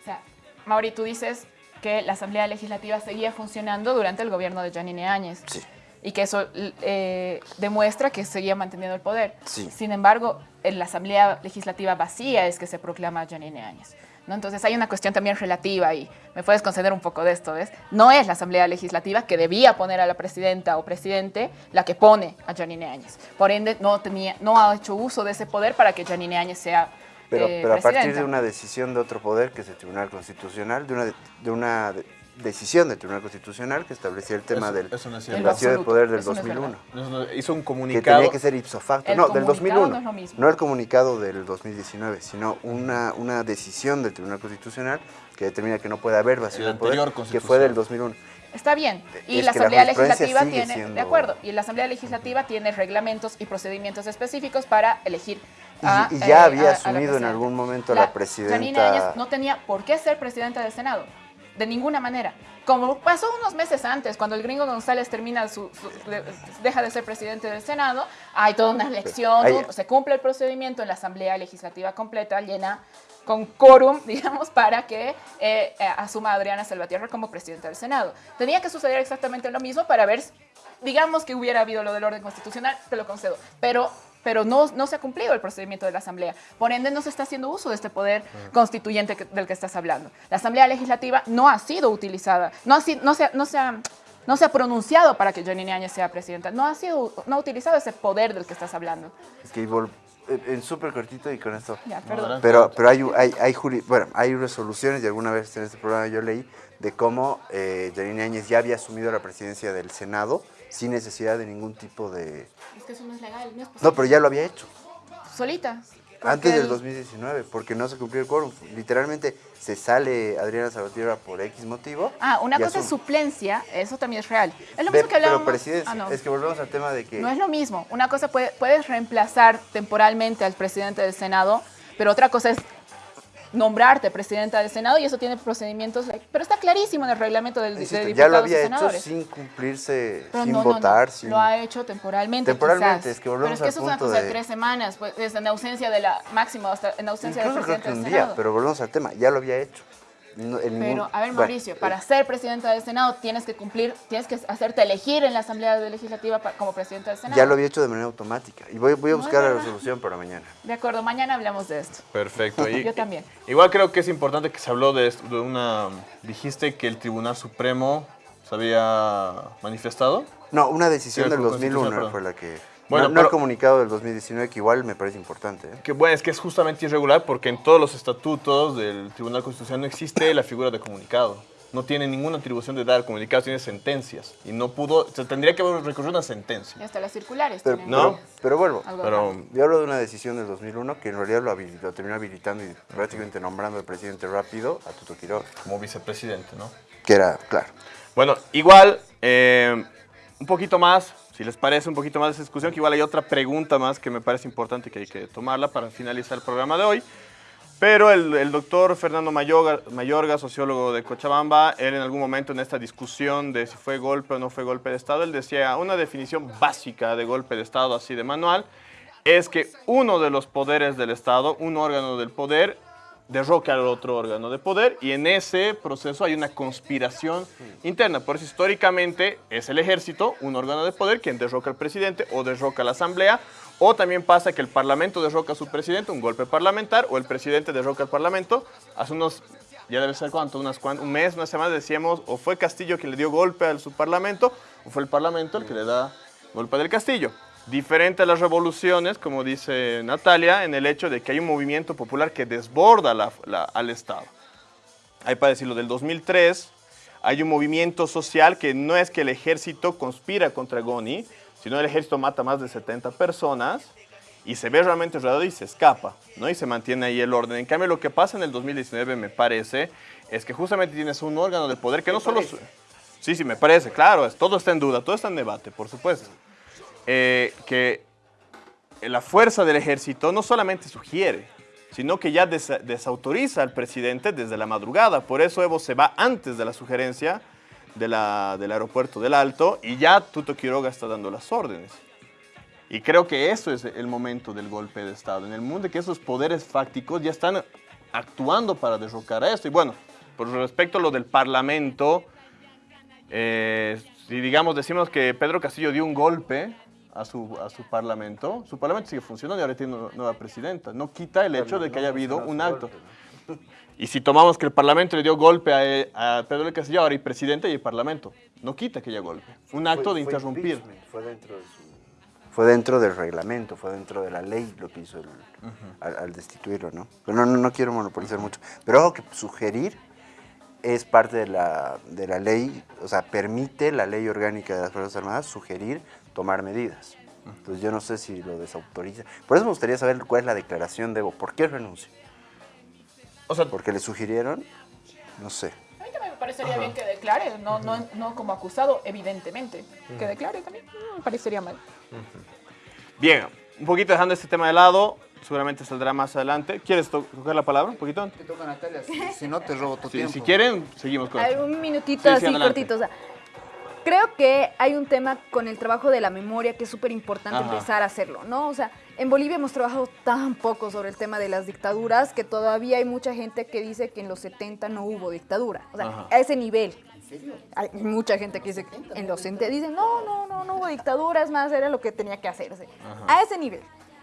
O sea, Mauri, tú dices que la Asamblea Legislativa seguía funcionando durante el gobierno de Janine Áñez. Sí. Y que eso eh, demuestra que seguía manteniendo el poder. Sí. Sin embargo, en la Asamblea Legislativa vacía es que se proclama Janine Áñez. ¿no? Entonces hay una cuestión también relativa y me puedes conceder un poco de esto, ¿ves? No es la Asamblea Legislativa que debía poner a la presidenta o presidente la que pone a Janine Áñez. Por ende, no, tenía, no ha hecho uso de ese poder para que Janine Áñez sea Pero, eh, pero a partir de una decisión de otro poder, que es el Tribunal Constitucional, de una, de, una decisión del Tribunal Constitucional que establecía el tema Eso- del eso no. En vacío de poder del eso no es 2001. No, no, Hizo un que comunicado. tenía que ser ipso facto. El no, del comunicado 2001. no es lo mismo. No el comunicado del 2019, sino una, una decisión del Tribunal Constitucional que determina que no puede haber vacío El de poder, anterior que fue del Constitución. 2001. Está bien. Y Es la que la Asamblea jurisprudencia Legislativa tiene, siendo- de acuerdo, y la Asamblea Legislativa tiene reglamentos y procedimientos específicos para elegir. Y- a, y ya eh, había a- a la asumido en presidenta. algún momento la presidenta- Janine Áñez no tenía por qué ser presidenta del Senado, de ninguna manera. Como pasó unos meses antes, cuando el gringo González termina su, su- de- deja de ser presidente del Senado, hay toda una elección, se cumple el procedimiento en la Asamblea Legislativa completa, llena con quórum, <laughs> digamos, para que eh, eh, asuma a Adriana Salvatierra como presidenta del Senado. Tenía que suceder exactamente lo mismo para ver, digamos que hubiera habido lo del orden constitucional, te lo concedo, pero, pero no, no se ha cumplido el procedimiento de la Asamblea. Por ende, no se está haciendo uso de este poder constituyente que- del que estás hablando. La Asamblea Legislativa no ha sido utilizada, no, ha, no, se, ha- no, se ha, no se ha pronunciado para que Janine Áñez sea presidenta, no ha, sido, no ha utilizado ese poder del que estás hablando. Es que en- súper cortito y con esto. Ya, perdón. Pero, pero hay, hay, hay, juri- bueno, hay resoluciones, y alguna vez en este programa yo leí, de cómo eh, Janine Áñez ya había asumido la presidencia del Senado sin necesidad de ningún tipo de... Es que eso no es legal, no es posible. No, pero ya lo había hecho. Solita. Antes del el- 2019, porque no se cumplió el quórum. Literalmente se sale Adriana Salvatierra por X motivo. Ah, una cosa es suplencia, eso también es real. Es lo mismo que hablábamos. Pero presidencia, Ah, no. es que volvemos al tema de que... No es lo mismo. Una cosa puede, puedes reemplazar temporalmente al presidente del Senado, pero otra cosa es nombrarte presidenta del Senado y eso tiene procedimientos, pero está clarísimo en el reglamento del, de Insisto, diputados ya lo y había hecho senadores. sin cumplirse, Pero sin no, no, no, votar, sin... Lo ha hecho temporalmente. Temporalmente, quizás. es que volvemos Pero es que al eso es una punto cosa de, de- tres semanas, pues, es en ausencia de la máxima, hasta en ausencia del Incluso creo presidente que un del día, Senado. pero volvemos al tema, ya lo había hecho. No- en ningún- Pero, a ver, bueno, Mauricio, para ser presidenta del Senado tienes que cumplir, tienes que hacerte elegir en la Asamblea Legislativa como presidenta del Senado. Ya lo había hecho de manera automática. Y voy, voy a buscar la resolución para mañana. De acuerdo, mañana hablamos de esto. Perfecto. <laughs> Y- Yo también. Igual creo que es importante que se habló de, esto, de una... Dijiste que el Tribunal Supremo se había manifestado. No, una decisión Sí, del con Constitución, 2001 perdón. fue la que... Bueno, no, no pero- el comunicado del 2019, que igual me parece importante. ¿eh? Que bueno, es que es justamente irregular porque en todos los estatutos del Tribunal Constitucional no existe la figura de comunicado. No tiene ninguna atribución de dar comunicados, tiene sentencias. Y no pudo, se tendría que haber recurrido a una sentencia. Y hasta las circulares. Pero, tienen No. pero, pero vuelvo. Pero. Yo hablo de una decisión del 2001 que en realidad lo terminó habilitando y prácticamente nombrando al presidente rápido a Tuto Quiroga. como vicepresidente, ¿no? Que era, claro. Bueno, igual, eh, un poquito más, si les parece, un poquito más de discusión, que igual hay otra pregunta más que me parece importante que hay que tomarla para finalizar el programa de hoy. Pero el, el doctor Fernando Mayorga, Mayorga, sociólogo de Cochabamba, él en algún momento en esta discusión de si fue golpe o no fue golpe de Estado, él decía una definición básica de golpe de Estado, así de manual, es que uno de los poderes del Estado, un órgano del poder, derroca al otro órgano de poder y en ese proceso hay una conspiración interna. Por eso históricamente es el ejército, un órgano de poder, quien derroca al presidente o derroca a la asamblea. O también pasa que el parlamento derroca a su presidente, un golpe parlamentar, o el presidente derroca al parlamento. Hace unos, ya debe ser cuánto, unas un mes, una semana decíamos, o fue Castillo quien le dio golpe a su parlamento, o fue el parlamento el que le da golpe del Castillo. Diferente a las revoluciones, como dice Natalia, en el hecho de que hay un movimiento popular que desborda la- la- al Estado. Hay para decirlo, del 2003 hay un movimiento social que no es que el ejército conspira contra Goni, sino el ejército mata más de 70 personas y se ve realmente rodeado y se escapa, ¿no? Y se mantiene ahí el orden. En cambio, lo que pasa en el 2019, me parece, es que justamente tienes un órgano de poder que no solo... Sí, sí, me parece, claro, es- todo está en duda, todo está en debate, por supuesto. Eh, que la fuerza del ejército no solamente sugiere, sino que ya desa- desautoriza al presidente desde la madrugada. Por eso Evo se va antes de la sugerencia de la- del aeropuerto del Alto y ya Tuto Quiroga está dando las órdenes. Y creo que eso es el momento del golpe de Estado, en el mundo que esos poderes fácticos ya están actuando para derrocar a esto. Y bueno, por respecto a lo del Parlamento, eh, si digamos decimos que Pedro Castillo dio un golpe a su, a su Parlamento, su Parlamento sigue funcionando y ahora tiene una nueva presidenta. No quita el hecho de que haya habido un acto. Y si tomamos que el Parlamento le dio golpe a, a Pedro del Castillo, ahora hay presidente y hay Parlamento. No quita que haya golpe. Un acto de interrumpir. Fue dentro, de su- fue dentro del reglamento, fue dentro de la ley lo que hizo el- al, al destituirlo, ¿no? Pero no, no, no quiero monopolizar mucho. Pero ojo que sugerir es parte de la, de la ley, o sea, permite la ley orgánica de las Fuerzas Armadas sugerir tomar medidas. Entonces yo no sé si lo desautoriza. Por eso me gustaría saber cuál es la declaración de Evo. ¿Por qué renunció? O sea, ¿Porque le sugirieron? No sé. A mí también me parecería bien que declare, no, no, no como acusado, evidentemente. Que declare también, no me parecería mal. bien, un poquito dejando este tema de lado, seguramente saldrá más adelante. ¿Quieres to- tocar la palabra un poquito? Te toca Natalia, si, si no te robo tu Si, tiempo. si quieren, seguimos con un minutito Sí, sí, así adelante. cortito. O sea, creo que hay un tema con el trabajo de la memoria que es súper importante empezar a hacerlo, ¿no? O sea, en Bolivia hemos trabajado tan poco sobre el tema de las dictaduras que todavía hay mucha gente que dice que en los 70 no hubo dictadura. O sea, Ajá. a ese nivel. Hay mucha gente que dice que en los 70 dicen, no, no, no, no hubo dictadura, es más, era lo que tenía que hacerse. A ese nivel.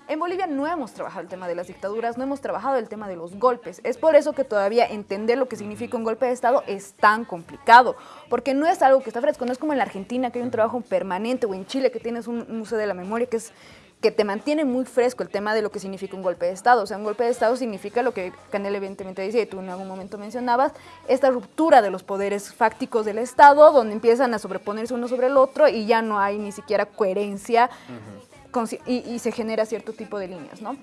En Bolivia no hemos trabajado el tema de las dictaduras, no hemos trabajado el tema de los golpes. Es por eso que todavía entender lo que significa un golpe de Estado es tan complicado, porque no es algo que está fresco, no es como en la Argentina que hay un trabajo permanente o en Chile que tienes un museo de la memoria que es que te mantiene muy fresco el tema de lo que significa un golpe de Estado. O sea, un golpe de Estado significa lo que Canel evidentemente decía y tú en algún momento mencionabas, esta ruptura de los poderes fácticos del Estado, donde empiezan a sobreponerse uno sobre el otro y ya no hay ni siquiera coherencia y, y se genera cierto tipo de líneas, ¿no?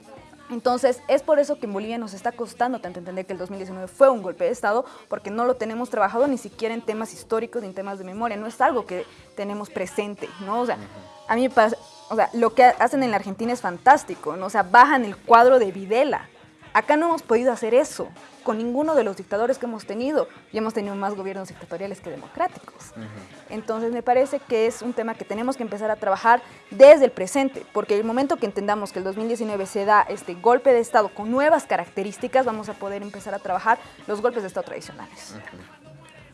Entonces, es por eso que en Bolivia nos está costando tanto entender que el 2019 fue un golpe de Estado, porque no lo tenemos trabajado ni siquiera en temas históricos ni en temas de memoria, no es algo que tenemos presente, ¿no? O sea, a mí me pasa, o sea, lo que hacen en la Argentina es fantástico, ¿no? O sea, bajan el cuadro de Videla. Acá no hemos podido hacer eso con ninguno de los dictadores que hemos tenido y hemos tenido más gobiernos dictatoriales que democráticos. Entonces me parece que es un tema que tenemos que empezar a trabajar desde el presente, porque el momento que entendamos que el 2019 se da este golpe de Estado con nuevas características, vamos a poder empezar a trabajar los golpes de Estado tradicionales.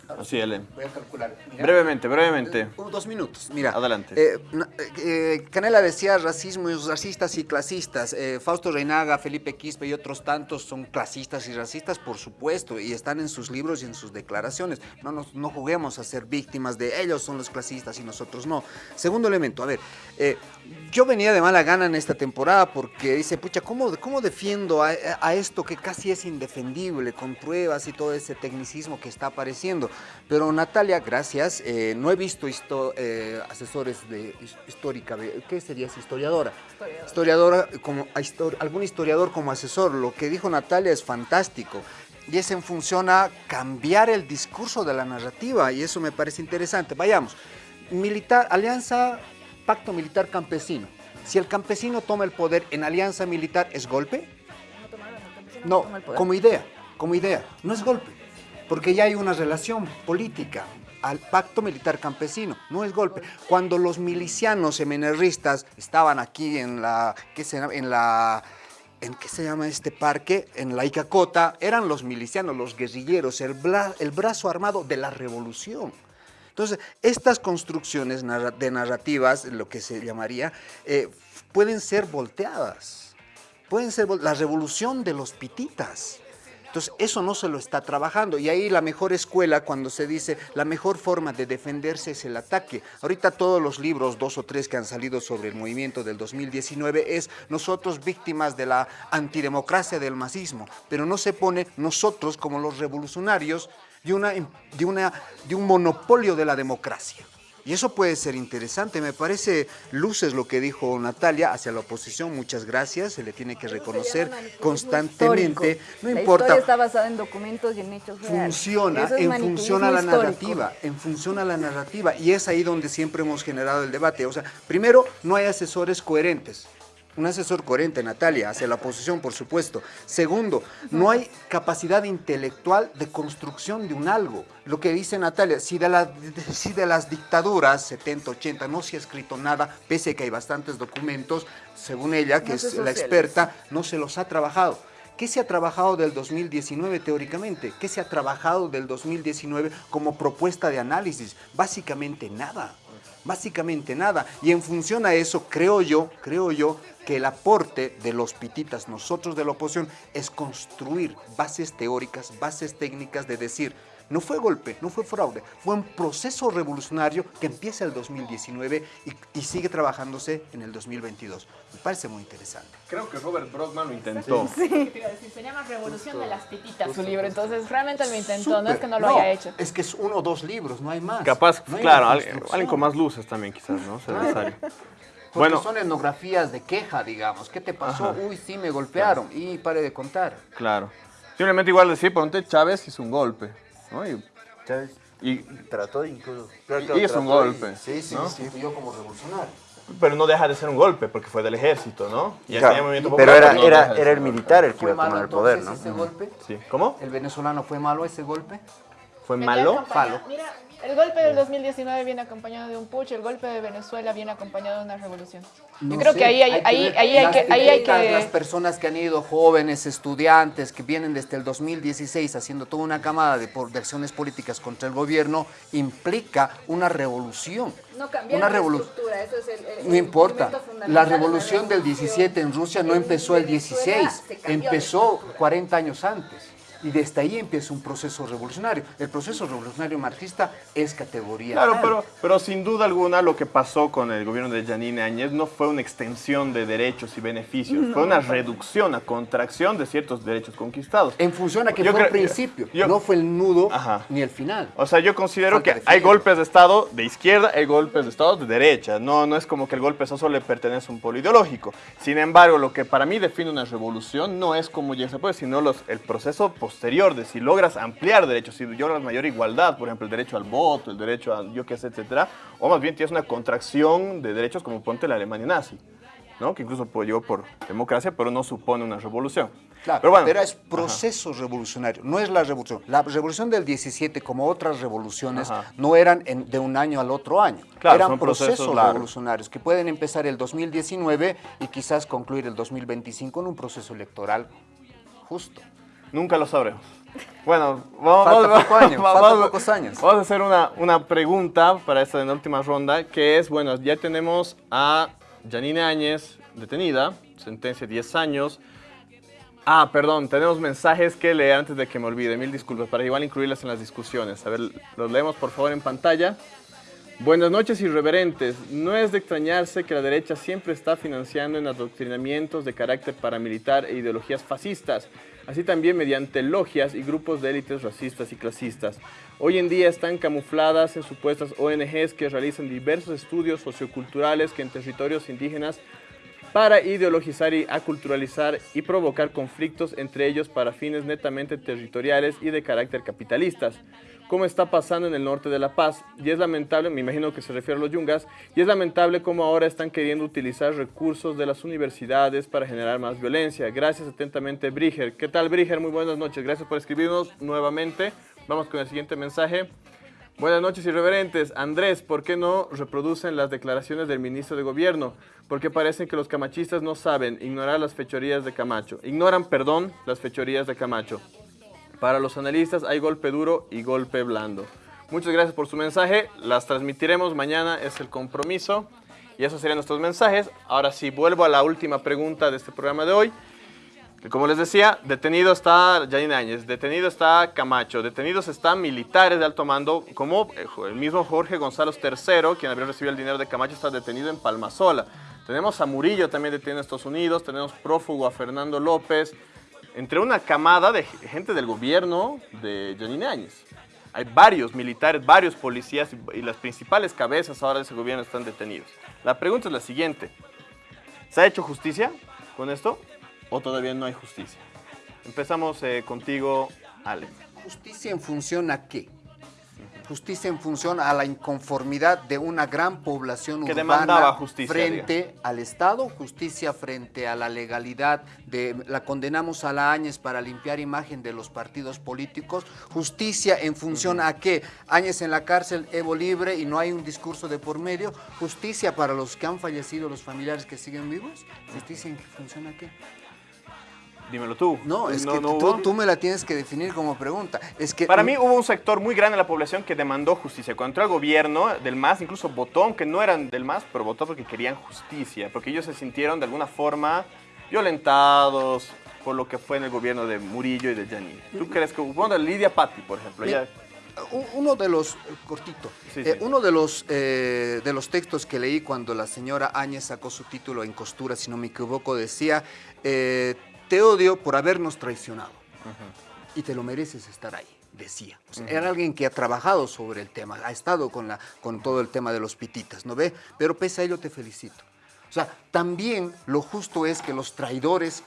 Así, Ellen. Voy a calcular. Mira. Brevemente, brevemente. Un- dos minutos, mira. Adelante. Eh, eh, Canela decía racismo y racistas y clasistas. Eh, Fausto Reinaga, Felipe Quispe y otros tantos son clasistas y racistas, por supuesto, y están en sus libros y en sus declaraciones. No, nos, no juguemos a ser víctimas de ellos son los clasistas y nosotros no. Segundo elemento, a ver, eh, yo venía de mala gana en esta temporada porque dice, pucha, ¿cómo, cómo defiendo a, a esto que casi es indefendible, con pruebas y todo ese tecnicismo que está apareciendo? Pero Natalia, gracias, eh, no he visto histo- eh, asesores de his- histórica, ¿qué serías? Historiadora. Historiadora, como, a histor- algún historiador como asesor. Lo que dijo Natalia es fantástico. Y es en función a cambiar el discurso de la narrativa, y eso me parece interesante. Vayamos. Militar, alianza, pacto militar campesino. Si el campesino toma el poder en alianza militar, ¿es golpe? No, como idea, como idea, no es golpe, porque ya hay una relación política al pacto militar campesino, no es golpe. Cuando los milicianos emenerristas estaban aquí en la, ¿qué se? En la, ¿en qué se llama este parque? En la Icacota, eran los milicianos, los guerrilleros, el, el brazo armado de la revolución. Entonces, estas construcciones de narrativas, lo que se llamaría, eh, pueden ser volteadas. Pueden ser la revolución de los pititas. Entonces, eso no se lo está trabajando. Y ahí la mejor escuela, cuando se dice la mejor forma de defenderse es el ataque. Ahorita todos los libros, dos o tres que han salido sobre el movimiento del 2019, es nosotros víctimas de la antidemocracia del masismo. Pero no se pone nosotros como los revolucionarios de, una, de, una, de un monopolio de la democracia. Y eso puede ser interesante, me parece luces lo que dijo Natalia hacia la oposición, muchas gracias, se le tiene que reconocer constantemente, no la importa, está basada en documentos y en hechos funciona es en función a la histórico. narrativa, en función a la narrativa, y es ahí donde siempre hemos generado el debate. O sea, primero, no hay asesores coherentes. Un asesor coherente, Natalia, hacia la oposición, por supuesto. Segundo, no hay capacidad intelectual de construcción de un algo. Lo que dice Natalia, si de, la- <laughs> si de las dictaduras 70, 80 no se ha escrito nada, pese a que hay bastantes documentos, según ella, que No es la experta, no se los ha trabajado. ¿Qué se ha trabajado del 2019 teóricamente? ¿Qué se ha trabajado del 2019 como propuesta de análisis? Básicamente nada. Básicamente nada. Y en función a eso, creo yo, creo yo, que el aporte de los pititas, nosotros de la oposición, es construir bases teóricas, bases técnicas de decir, no fue golpe, no fue fraude, fue un proceso revolucionario que empieza el 2019 y, y sigue trabajándose en el 2022. Me parece muy interesante. Creo que Robert Brockman lo intentó. ¿Qué te iba a decir? Se llama Revolución de las Pititas su libro, entonces realmente lo intentó, no es que no lo haya hecho. Es que es uno o dos libros, no hay más. Capaz, No hay claro, alguien, alguien con más luces también quizás, ¿no? Necesario. <laughs> Porque Bueno, son etnografías de queja, digamos. ¿Qué te pasó? Ajá. Uy, sí, me golpearon. Y pare de contar. claro. Simplemente igual decir, ponte Chávez hizo un golpe, ¿no? Y, ¿Sabes? y- Trató incluso. Y es un golpe, Sí, sí, ¿no? sí. Yo como revolucionario. pero no deja de ser un golpe porque fue del ejército, ¿no? Y Claro, movimiento pero popular era, no deja era, de era ser el militar el que ¿Fue iba a tomar malo el poder, ¿no? ese golpe? Sí. ¿Cómo? ¿El venezolano fue malo ese golpe? ¿Fue malo? Falo. Mira, el golpe del 2019 viene acompañado de un push, el golpe de Venezuela viene acompañado de una revolución. Yo No creo sé, que ahí hay, ahí, ver ahí hay que, ahí hay etiquetas, Las que... personas que han ido, jóvenes, estudiantes, que vienen desde el 2016 haciendo toda una camada de, por- de acciones políticas contra el gobierno, implica una revolución. No cambiar una la revolución. estructura, eso es el- el- No el importa. La la revolución del revolución. 17 en Rusia no empezó el Venezuela 16, se cambió la empezó estructura. 40 años antes. Y desde ahí empieza un proceso revolucionario. El proceso revolucionario marxista es categoría. Claro, tal. pero, pero sin duda alguna lo que pasó con el gobierno de Yanine Áñez no fue una extensión de derechos y beneficios, fue una reducción, una contracción de ciertos derechos conquistados. En función a que Yo fue el principio, yo- no fue el nudo Ajá. ni el final. O sea, yo considero Falta que hay golpes de Estado de izquierda, hay golpes de Estado de derecha. No, no es como que el golpe de Estado solo le pertenece a un polo ideológico. Sin embargo, lo que para mí define una revolución no es como ya se puede, sino los, el proceso posterior de si logras ampliar derechos, si logras mayor igualdad, por ejemplo, el derecho al voto, el derecho a yo qué sé, etcétera, o más bien tienes una contracción de derechos como ponte la Alemania nazi, ¿no? Que incluso apoyó por democracia, pero no supone una revolución. Claro, pero bueno, es proceso revolucionario, no es la revolución. La revolución del 17, como otras revoluciones, Ajá. no eran en- de un año al otro año. Claro, eran procesos procesos revolucionarios que pueden empezar el 2019 y quizás concluir el 2025 en un proceso electoral justo. Nunca lo sabremos. Bueno, vamos, Falta vamos- poco <laughs> vamos- falta pocos años. Vamos a hacer una, una pregunta para esta última ronda, que es, bueno, ya tenemos a Janine Áñez detenida, sentencia 10 años. Ah, perdón, tenemos mensajes que leer antes de que me olvide. Mil disculpas, para igual incluirlas en las discusiones. A ver, los leemos por favor en pantalla. Buenas noches, irreverentes. No es de extrañarse que la derecha siempre está financiando en adoctrinamientos de carácter paramilitar e ideologías fascistas, así también mediante logias y grupos de élites racistas y clasistas. Hoy en día están camufladas en supuestas ONGs que realizan diversos estudios socioculturales que en territorios indígenas para ideologizar y aculturalizar y provocar conflictos entre ellos para fines netamente territoriales y de carácter capitalistas, como está pasando en el norte de La Paz. Y es lamentable, me imagino que se refiere a los yungas, y es lamentable cómo ahora están queriendo utilizar recursos de las universidades para generar más violencia. Gracias atentamente, Briger. ¿Qué tal, Briger? Muy buenas noches. Gracias por escribirnos nuevamente. Vamos con el siguiente mensaje. Buenas noches, irreverentes. Andrés, ¿por qué no reproducen las declaraciones del ministro de Gobierno? Porque parecen que los camachistas no saben ignorar las fechorías de Camacho. Ignoran, perdón, las fechorías de Camacho. Para los analistas hay golpe duro y golpe blando. Muchas gracias por su mensaje. Las transmitiremos mañana, es el compromiso. Y esos serían nuestros mensajes. Ahora sí, vuelvo a la última pregunta de este programa de hoy. Como les decía, detenido está Janine Áñez, detenido está Camacho, detenidos están militares de alto mando, como eh, el mismo Jorge González III, quien habría recibido el dinero de Camacho, está detenido en Palmasola. Tenemos a Murillo también detenido en Estados Unidos, tenemos prófugo a Fernando López, entre una camada de gente del gobierno de Janine Áñez. Hay varios militares, varios policías y, las principales cabezas ahora de ese gobierno están detenidos. La pregunta es la siguiente. ¿Se ha hecho justicia con esto o todavía no hay justicia? Empezamos eh, contigo, Ale. ¿Justicia en función a qué? Justicia en función a la inconformidad de una gran población Que urbana justicia, frente al Estado, justicia frente a la legalidad, de, la condenamos a la Áñez para limpiar imagen de los partidos políticos, justicia en función a qué, Áñez en la cárcel, Evo libre y no hay un discurso de por medio, justicia para los que han fallecido, los familiares que siguen vivos, justicia en función a qué. Dímelo tú. No, es No, que no tú, me la tienes que definir como pregunta. Es que Para mí hubo un sector muy grande de la población que demandó justicia. Cuando entró al gobierno del MAS, incluso votó, aunque no eran del MAS, pero votó porque querían justicia, porque ellos se sintieron de alguna forma violentados por lo que fue en el gobierno de Murillo y de Janine. ¿Tú crees que? Bueno, Lidia Patti, por ejemplo. Ella- uno de los, cortito, Sí, eh, uno de los, eh, de los textos que leí cuando la señora Áñez sacó su título en costura, si no me equivoco, decía, eh, te odio por habernos traicionado y te lo mereces estar ahí, decía. O sea, Era alguien que ha trabajado sobre el tema, ha estado con, la, con todo el tema de los pititas, ¿no ve? Pero pese a ello te felicito. O sea, también lo justo es que los traidores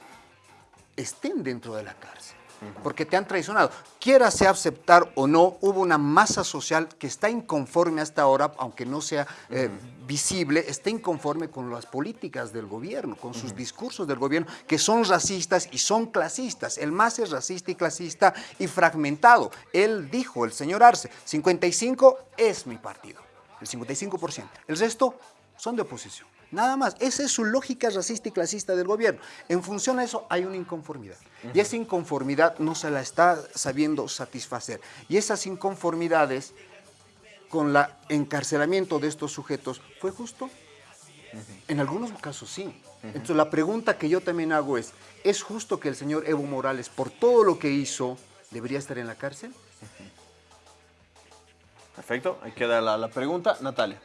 estén dentro de la cárcel, porque te han traicionado. Quieras aceptar o no, hubo una masa social que está inconforme hasta ahora, aunque no sea eh, visible, está inconforme con las políticas del gobierno, con sus discursos del gobierno, que son racistas y son clasistas. El MAS es racista y clasista y fragmentado. Él dijo, el señor Arce, 55 es mi partido, el 55%. El resto son de oposición. Nada más. Esa es su lógica racista y clasista del gobierno. En función a eso hay una inconformidad. Y esa inconformidad no se la está sabiendo satisfacer. Y esas inconformidades con el encarcelamiento de estos sujetos, ¿fue justo? En algunos casos sí. Entonces la pregunta que yo también hago es, ¿es justo que el señor Evo Morales, por todo lo que hizo, ¿Debería estar en la cárcel? Perfecto, ahí queda la, la pregunta. Natalia.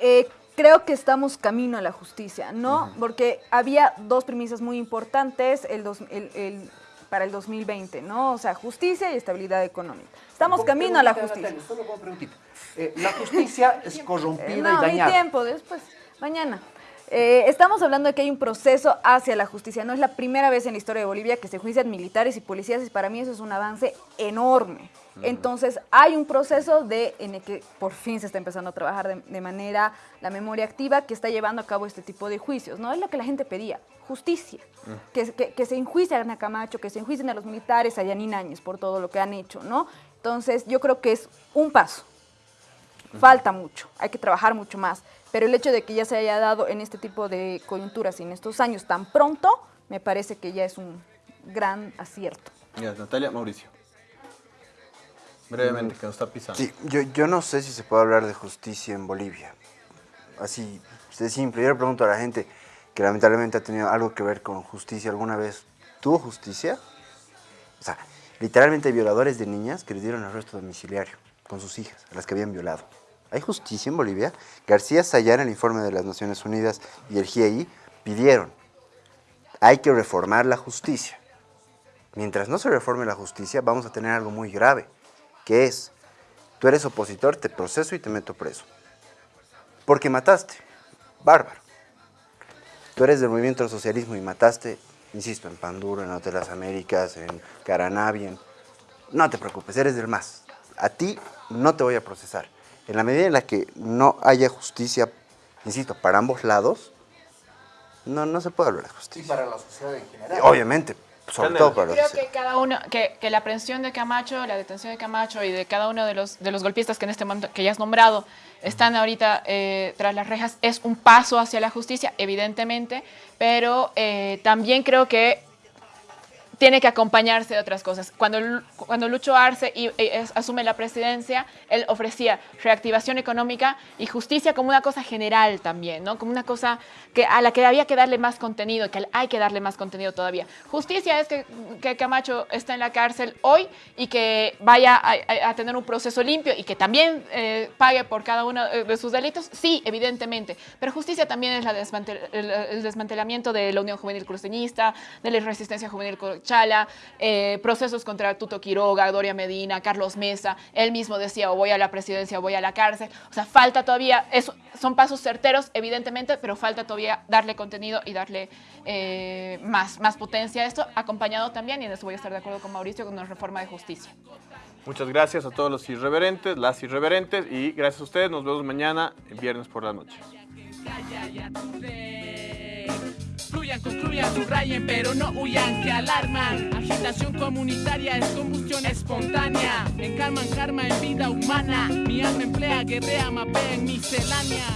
Eh, creo que estamos camino a la justicia, ¿no? Porque había dos premisas muy importantes el dos- el- el- para el 2020, ¿no? O sea, justicia y estabilidad económica. Estamos camino a la justicia. Solo. Eh, la justicia es <laughs> corrompida Eh, no, y dañada. tiempo, después, mañana. Eh, estamos hablando de que hay un proceso hacia la justicia. No es la primera vez en la historia de Bolivia que se juician militares y policías y para mí eso es un avance enorme. Entonces hay un proceso de, en el que por fin se está empezando a trabajar de, de manera la memoria activa que está llevando a cabo este tipo de juicios. No es lo que la gente pedía, justicia. Que, que- que se enjuicien a Camacho, que se enjuicien a los militares, a Yanin Áñez por todo lo que han hecho. ¿no? Entonces yo creo que es un paso. Falta mucho, hay que trabajar mucho más. Pero el hecho de que ya se haya dado en este tipo de coyunturas y en estos años tan pronto, me parece que ya es un gran acierto. Ya, Natalia, Mauricio. Brevemente, que nos está pisando. Sí, yo, yo no sé si se puede hablar de justicia en Bolivia. Así, de simple. Yo le pregunto a la gente que lamentablemente ha tenido algo que ver con justicia alguna vez. ¿Tuvo justicia? O sea, literalmente violadores de niñas que le dieron arresto domiciliario con sus hijas, a las que habían violado. ¿Hay justicia en Bolivia? García Sayán, el informe de las Naciones Unidas y el GIEI pidieron, hay que reformar la justicia. Mientras no se reforme la justicia, vamos a tener algo muy grave, que es, tú eres opositor, te proceso y te meto preso. Porque mataste, bárbaro. Tú eres del movimiento del socialismo y mataste, insisto, en Panduro, en Hotel Las Américas, en Caranavi, en- No te preocupes, eres del MAS. A ti no te voy a procesar. En la medida en la que no haya justicia, insisto, para ambos lados, no, no se puede hablar de justicia. Y para la sociedad en general. Obviamente, sobre todo para la Creo que cada uno, que, que la aprehensión de Camacho, la detención de Camacho y de cada uno de los, de los golpistas que en este momento, que ya has nombrado, están ahorita eh, tras las rejas, es un paso hacia la justicia, evidentemente, pero eh, también creo que tiene que acompañarse de otras cosas. Cuando, cuando Lucho Arce y- y asume la presidencia, él ofrecía reactivación económica y justicia como una cosa general también, ¿no? Como una cosa que, a la que había que darle más contenido, que hay que darle más contenido todavía. Justicia es que, que Camacho está en la cárcel hoy y que vaya a, a- tener un proceso limpio y que también eh, pague por cada uno eh, de sus delitos. Sí, evidentemente. Pero justicia también es la desmantel- el, el desmantelamiento de la Unión Juvenil Cruceñista, de la Resistencia Juvenil Chala, eh, procesos contra Tuto Quiroga, Doria Medina, Carlos Mesa. Él mismo decía, o voy a la presidencia o voy a la cárcel. O sea, falta todavía, es- son pasos certeros, evidentemente, pero falta todavía darle contenido y darle eh, más, más potencia a esto, acompañado también, y en eso voy a estar de acuerdo con Mauricio, con una reforma de justicia. Muchas gracias a todos los irreverentes, las irreverentes, y gracias a ustedes. Nos vemos mañana, el viernes por la noche. Construyan, construyan, subrayen, pero no huyan, que alarman. Agitación comunitaria es combustión espontánea. Encarman karma en vida humana. Mi alma emplea, guerrea, mapea en miscelánea.